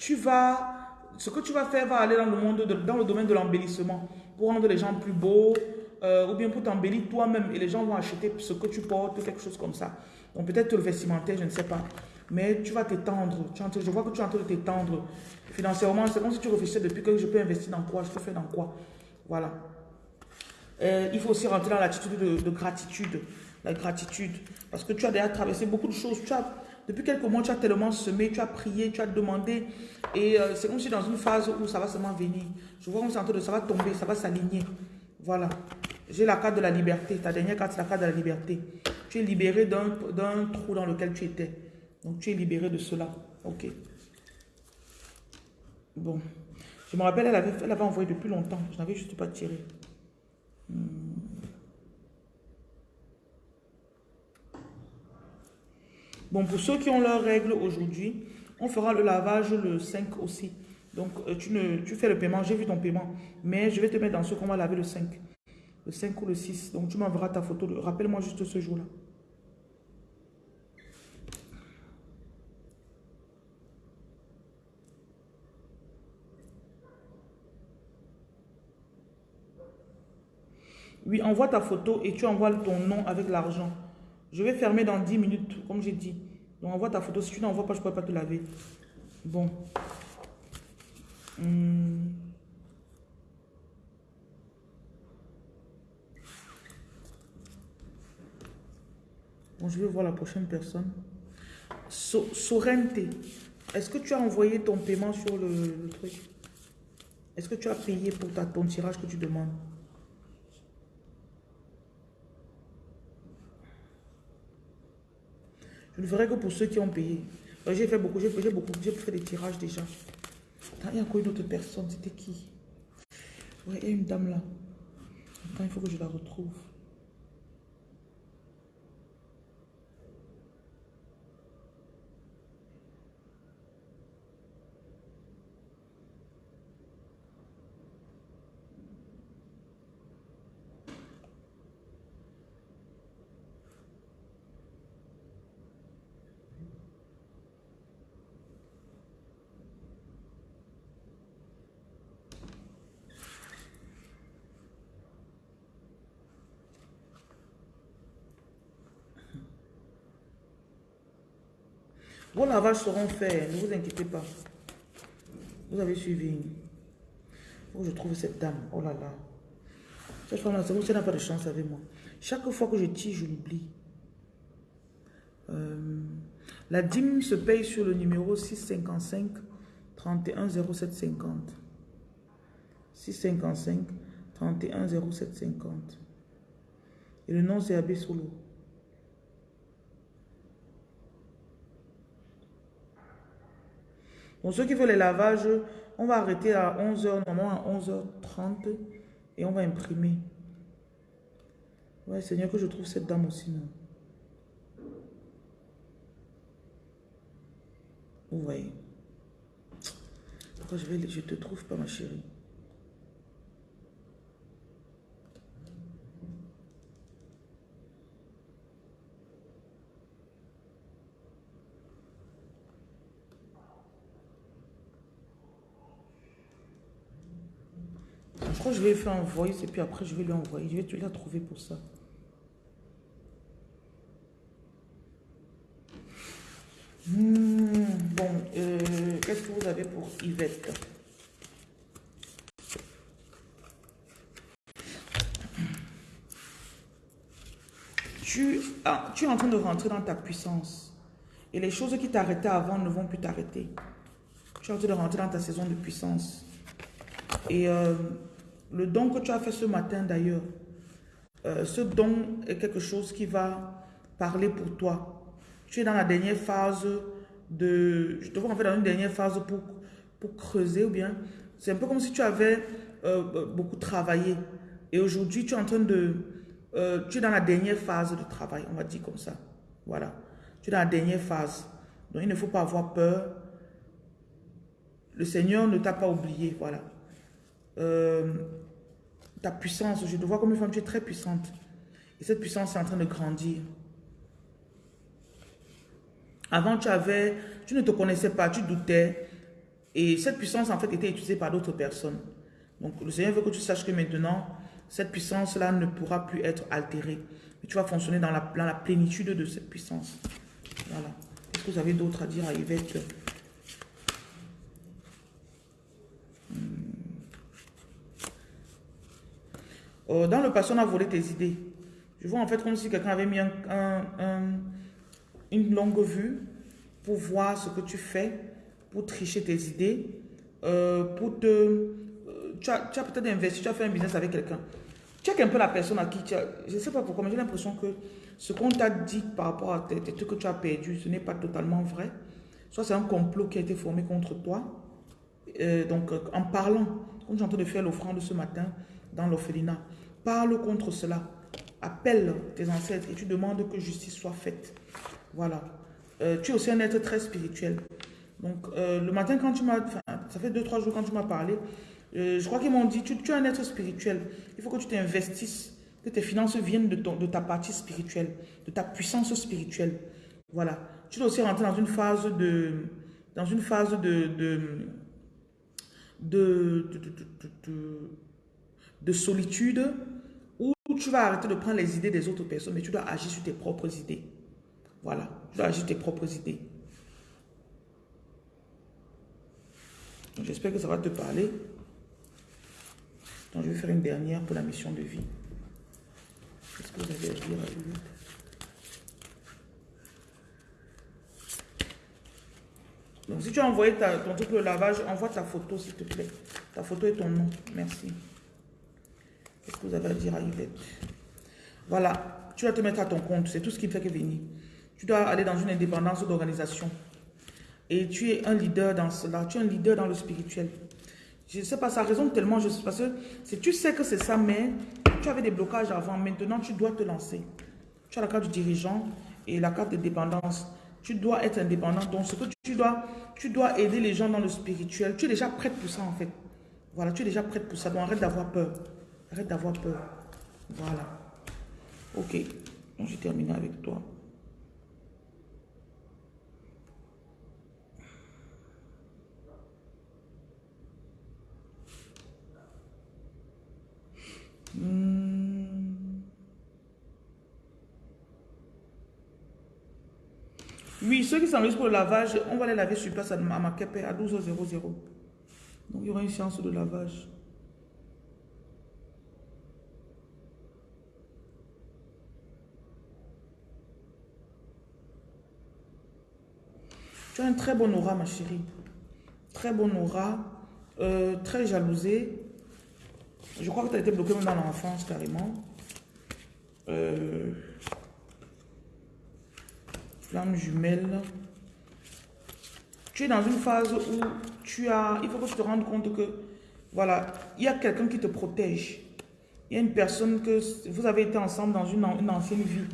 Tu vas, ce que tu vas faire va aller dans le monde, dans le domaine de l'embellissement pour rendre les gens plus beaux, euh, ou bien pour t'embellir toi-même et les gens vont acheter ce que tu portes, quelque chose comme ça. Donc peut-être le vestimentaire, je ne sais pas. Mais tu vas t'étendre. Je vois que tu es en train de t'étendre financièrement. C'est comme si tu réfléchissais depuis que je peux investir dans quoi, je peux faire dans quoi. Voilà. Euh, il faut aussi rentrer dans l'attitude de, de, gratitude. La gratitude. Parce que tu as déjà traversé beaucoup de choses. Tu as, depuis quelques mois, tu as tellement semé, tu as prié, tu as demandé. Et euh, c'est comme si dans une phase où ça va seulement venir. Je vois comme ça, ça va tomber, ça va s'aligner. Voilà. J'ai la carte de la liberté. Ta dernière carte, c'est la carte de la liberté. Tu es libéré d'un trou dans lequel tu étais. Donc, tu es libéré de cela. Ok. Bon. Je me rappelle, elle avait, elle avait envoyé depuis longtemps. Je n'avais juste pas tiré. Hmm. Bon, pour ceux qui ont leurs règles aujourd'hui, on fera le lavage le 5 aussi. Donc, euh, tu, fais le paiement, j'ai vu ton paiement. Mais je vais te mettre dans ce qu'on va laver le 5. Le 5 ou le 6. Donc, tu m'enverras ta photo. Rappelle-moi juste ce jour-là. Oui, envoie ta photo et tu envoies ton nom avec l'argent. Je vais fermer dans 10 minutes, comme j'ai dit. Donc, envoie ta photo. Si tu n'envoies pas, je ne pourrai pas te laver. Bon. Hmm. Bon, je vais voir la prochaine personne. So Est-ce que tu as envoyé ton paiement sur le, truc? Est-ce que tu as payé pour ta, ton tirage que tu demandes? Je ne que pour ceux qui ont payé. J'ai fait beaucoup, j'ai beaucoup, j'ai fait des tirages déjà. il y a encore une autre personne, c'était qui? Oui, il y a une dame là. Attends, il faut que je la retrouve. Vos lavages seront faits, ne vous inquiétez pas. Vous avez suivi. Où je trouve cette dame. Oh là là. Cette femme-là, c'est vous, n'a pas de chance avec moi. Chaque fois que je tire, je l'oublie. Euh, la dîme se paye sur le numéro 655 31 0750. 655 31 0750. Et le nom c'est Abbé Solo. Donc, ceux qui veulent les lavages, on va arrêter à 11h, normalement à 11h30 et on va imprimer. Ouais, Seigneur, que je trouve cette dame aussi. Non? Vous voyez. Pourquoi je, vais, je te trouve pas, ma chérie? Que je vais faire un voice et puis après je vais lui envoyer. Je vais te la trouver pour ça. Hmm, bon, euh, qu'est-ce que vous avez pour Yvette? Tu, ah, tu es en train de rentrer dans ta puissance. Et les choses qui t'arrêtaient avant ne vont plus t'arrêter. Tu es en train de rentrer dans ta saison de puissance. Et euh, le don que tu as fait ce matin d'ailleurs, euh, ce don est quelque chose qui va parler pour toi. Tu es dans la dernière phase de... Je te vois en fait dans une dernière phase pour, pour creuser ou bien... C'est un peu comme si tu avais euh, beaucoup travaillé. Et aujourd'hui, tu es en train de euh, tu es dans la dernière phase de travail, on va dire comme ça. Voilà. Tu es dans la dernière phase. Donc, il ne faut pas avoir peur. Le Seigneur ne t'a pas oublié, voilà. Euh, ta puissance, je te vois comme une femme, tu es très puissante. Et cette puissance est en train de grandir. Avant, tu avais, tu ne te connaissais pas, tu doutais. Et cette puissance, en fait, était utilisée par d'autres personnes. Donc, le Seigneur veut que tu saches que maintenant, cette puissance-là ne pourra plus être altérée. Mais tu vas fonctionner dans la, plénitude de cette puissance. Voilà. Est-ce que vous avez d'autres à dire à Yvette? Hmm. Oh, Dans le passé, on a volé tes idées. Je vois en fait comme si quelqu'un avait mis une longue vue pour voir ce que tu fais, pour tricher tes idées, euh, pour te... Euh, tu as, peut-être investi, tu as fait un business avec quelqu'un. Check un peu la personne à qui tu as... Je ne sais pas pourquoi, mais j'ai l'impression que ce qu'on t'a dit par rapport à tes, trucs que tu as perdus, ce n'est pas totalement vrai. Soit c'est un complot qui a été formé contre toi. Euh, donc, euh, en parlant, comme j'ai en train de faire l'offrande ce matin dans l'orphelinat, parle contre cela. Appelle tes ancêtres et tu demandes que justice soit faite. Voilà. Euh, tu es aussi un être très spirituel. Donc, le matin, quand tu m'as... Ça fait deux, trois jours quand tu m'as parlé, euh, je crois qu'ils m'ont dit, tu, es un être spirituel. Il faut que tu t'investisses, que tes finances viennent de, ta partie spirituelle, de ta puissance spirituelle. Voilà. Tu dois aussi rentrer dans une phase de, dans une phase de, de solitude où tu vas arrêter de prendre les idées des autres personnes, mais tu dois agir sur tes propres idées. Voilà. Tu dois agir sur tes propres idées. J'espère que ça va te parler. Donc, je vais faire une dernière pour la mission de vie. Qu'est-ce que à dire à lui Donc, si tu as envoyé ton truc de lavage, envoie ta photo, s'il te plaît. Ta photo et ton nom. Merci. Vous avez à dire à Yvette? Voilà. Tu vas te mettre à ton compte. C'est tout ce qui fait que venir. Tu dois aller dans une indépendance d'organisation. Et tu es un leader dans cela. Tu es un leader dans le spirituel. Je ne sais pas, ça résonne tellement, je sais, que si tu sais que c'est ça, mais tu avais des blocages avant, maintenant tu dois te lancer. Tu as la carte du dirigeant et la carte de dépendance. Tu dois être indépendant. Donc, ce que tu dois, tu dois aider les gens dans le spirituel. Tu es déjà prête pour ça, en fait. Voilà, tu es déjà prête pour ça. Donc, arrête d'avoir peur. Arrête d'avoir peur. Voilà. Ok. J'ai terminé avec toi. Hmm. Oui, ceux qui s'enregistrent pour le lavage, on va les laver sur place à Makepe à 12h00. Donc, il y aura une séance de lavage. Tu as un très bon aura, ma chérie. Très bon aura. Euh, très jalousée. Je crois que tu as été bloqué même dans l'enfance, carrément. Euh, flamme jumelle. Tu es dans une phase où tu as... Il faut que tu te rendes compte que, voilà, il y a quelqu'un qui te protège. Il y a une personne que vous avez été ensemble dans une, ancienne vie.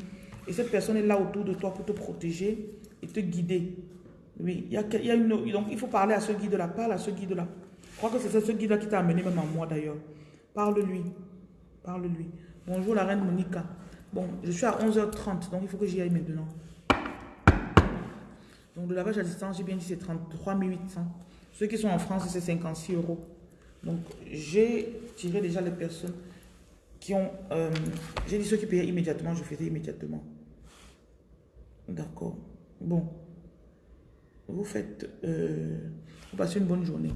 Et cette personne est là autour de toi pour te protéger et te guider. Oui, il y a, une... Donc, il faut parler à ce guide-là. Parle à ce guide-là. Je crois que c'est ce guide-là qui t'a amené même à moi, d'ailleurs. Parle-lui. Parle-lui. Bonjour la reine Monica. Bon, je suis à 11h30, donc il faut que j'y aille maintenant. Donc le lavage à distance, j'ai bien dit c'est 33 800. Ceux qui sont en France, c'est 56 euros. Donc j'ai tiré déjà les personnes qui ont... Euh, j'ai dit ceux qui payaient immédiatement, je faisais immédiatement. D'accord. Bon. Vous faites, euh, vous passez une bonne journée.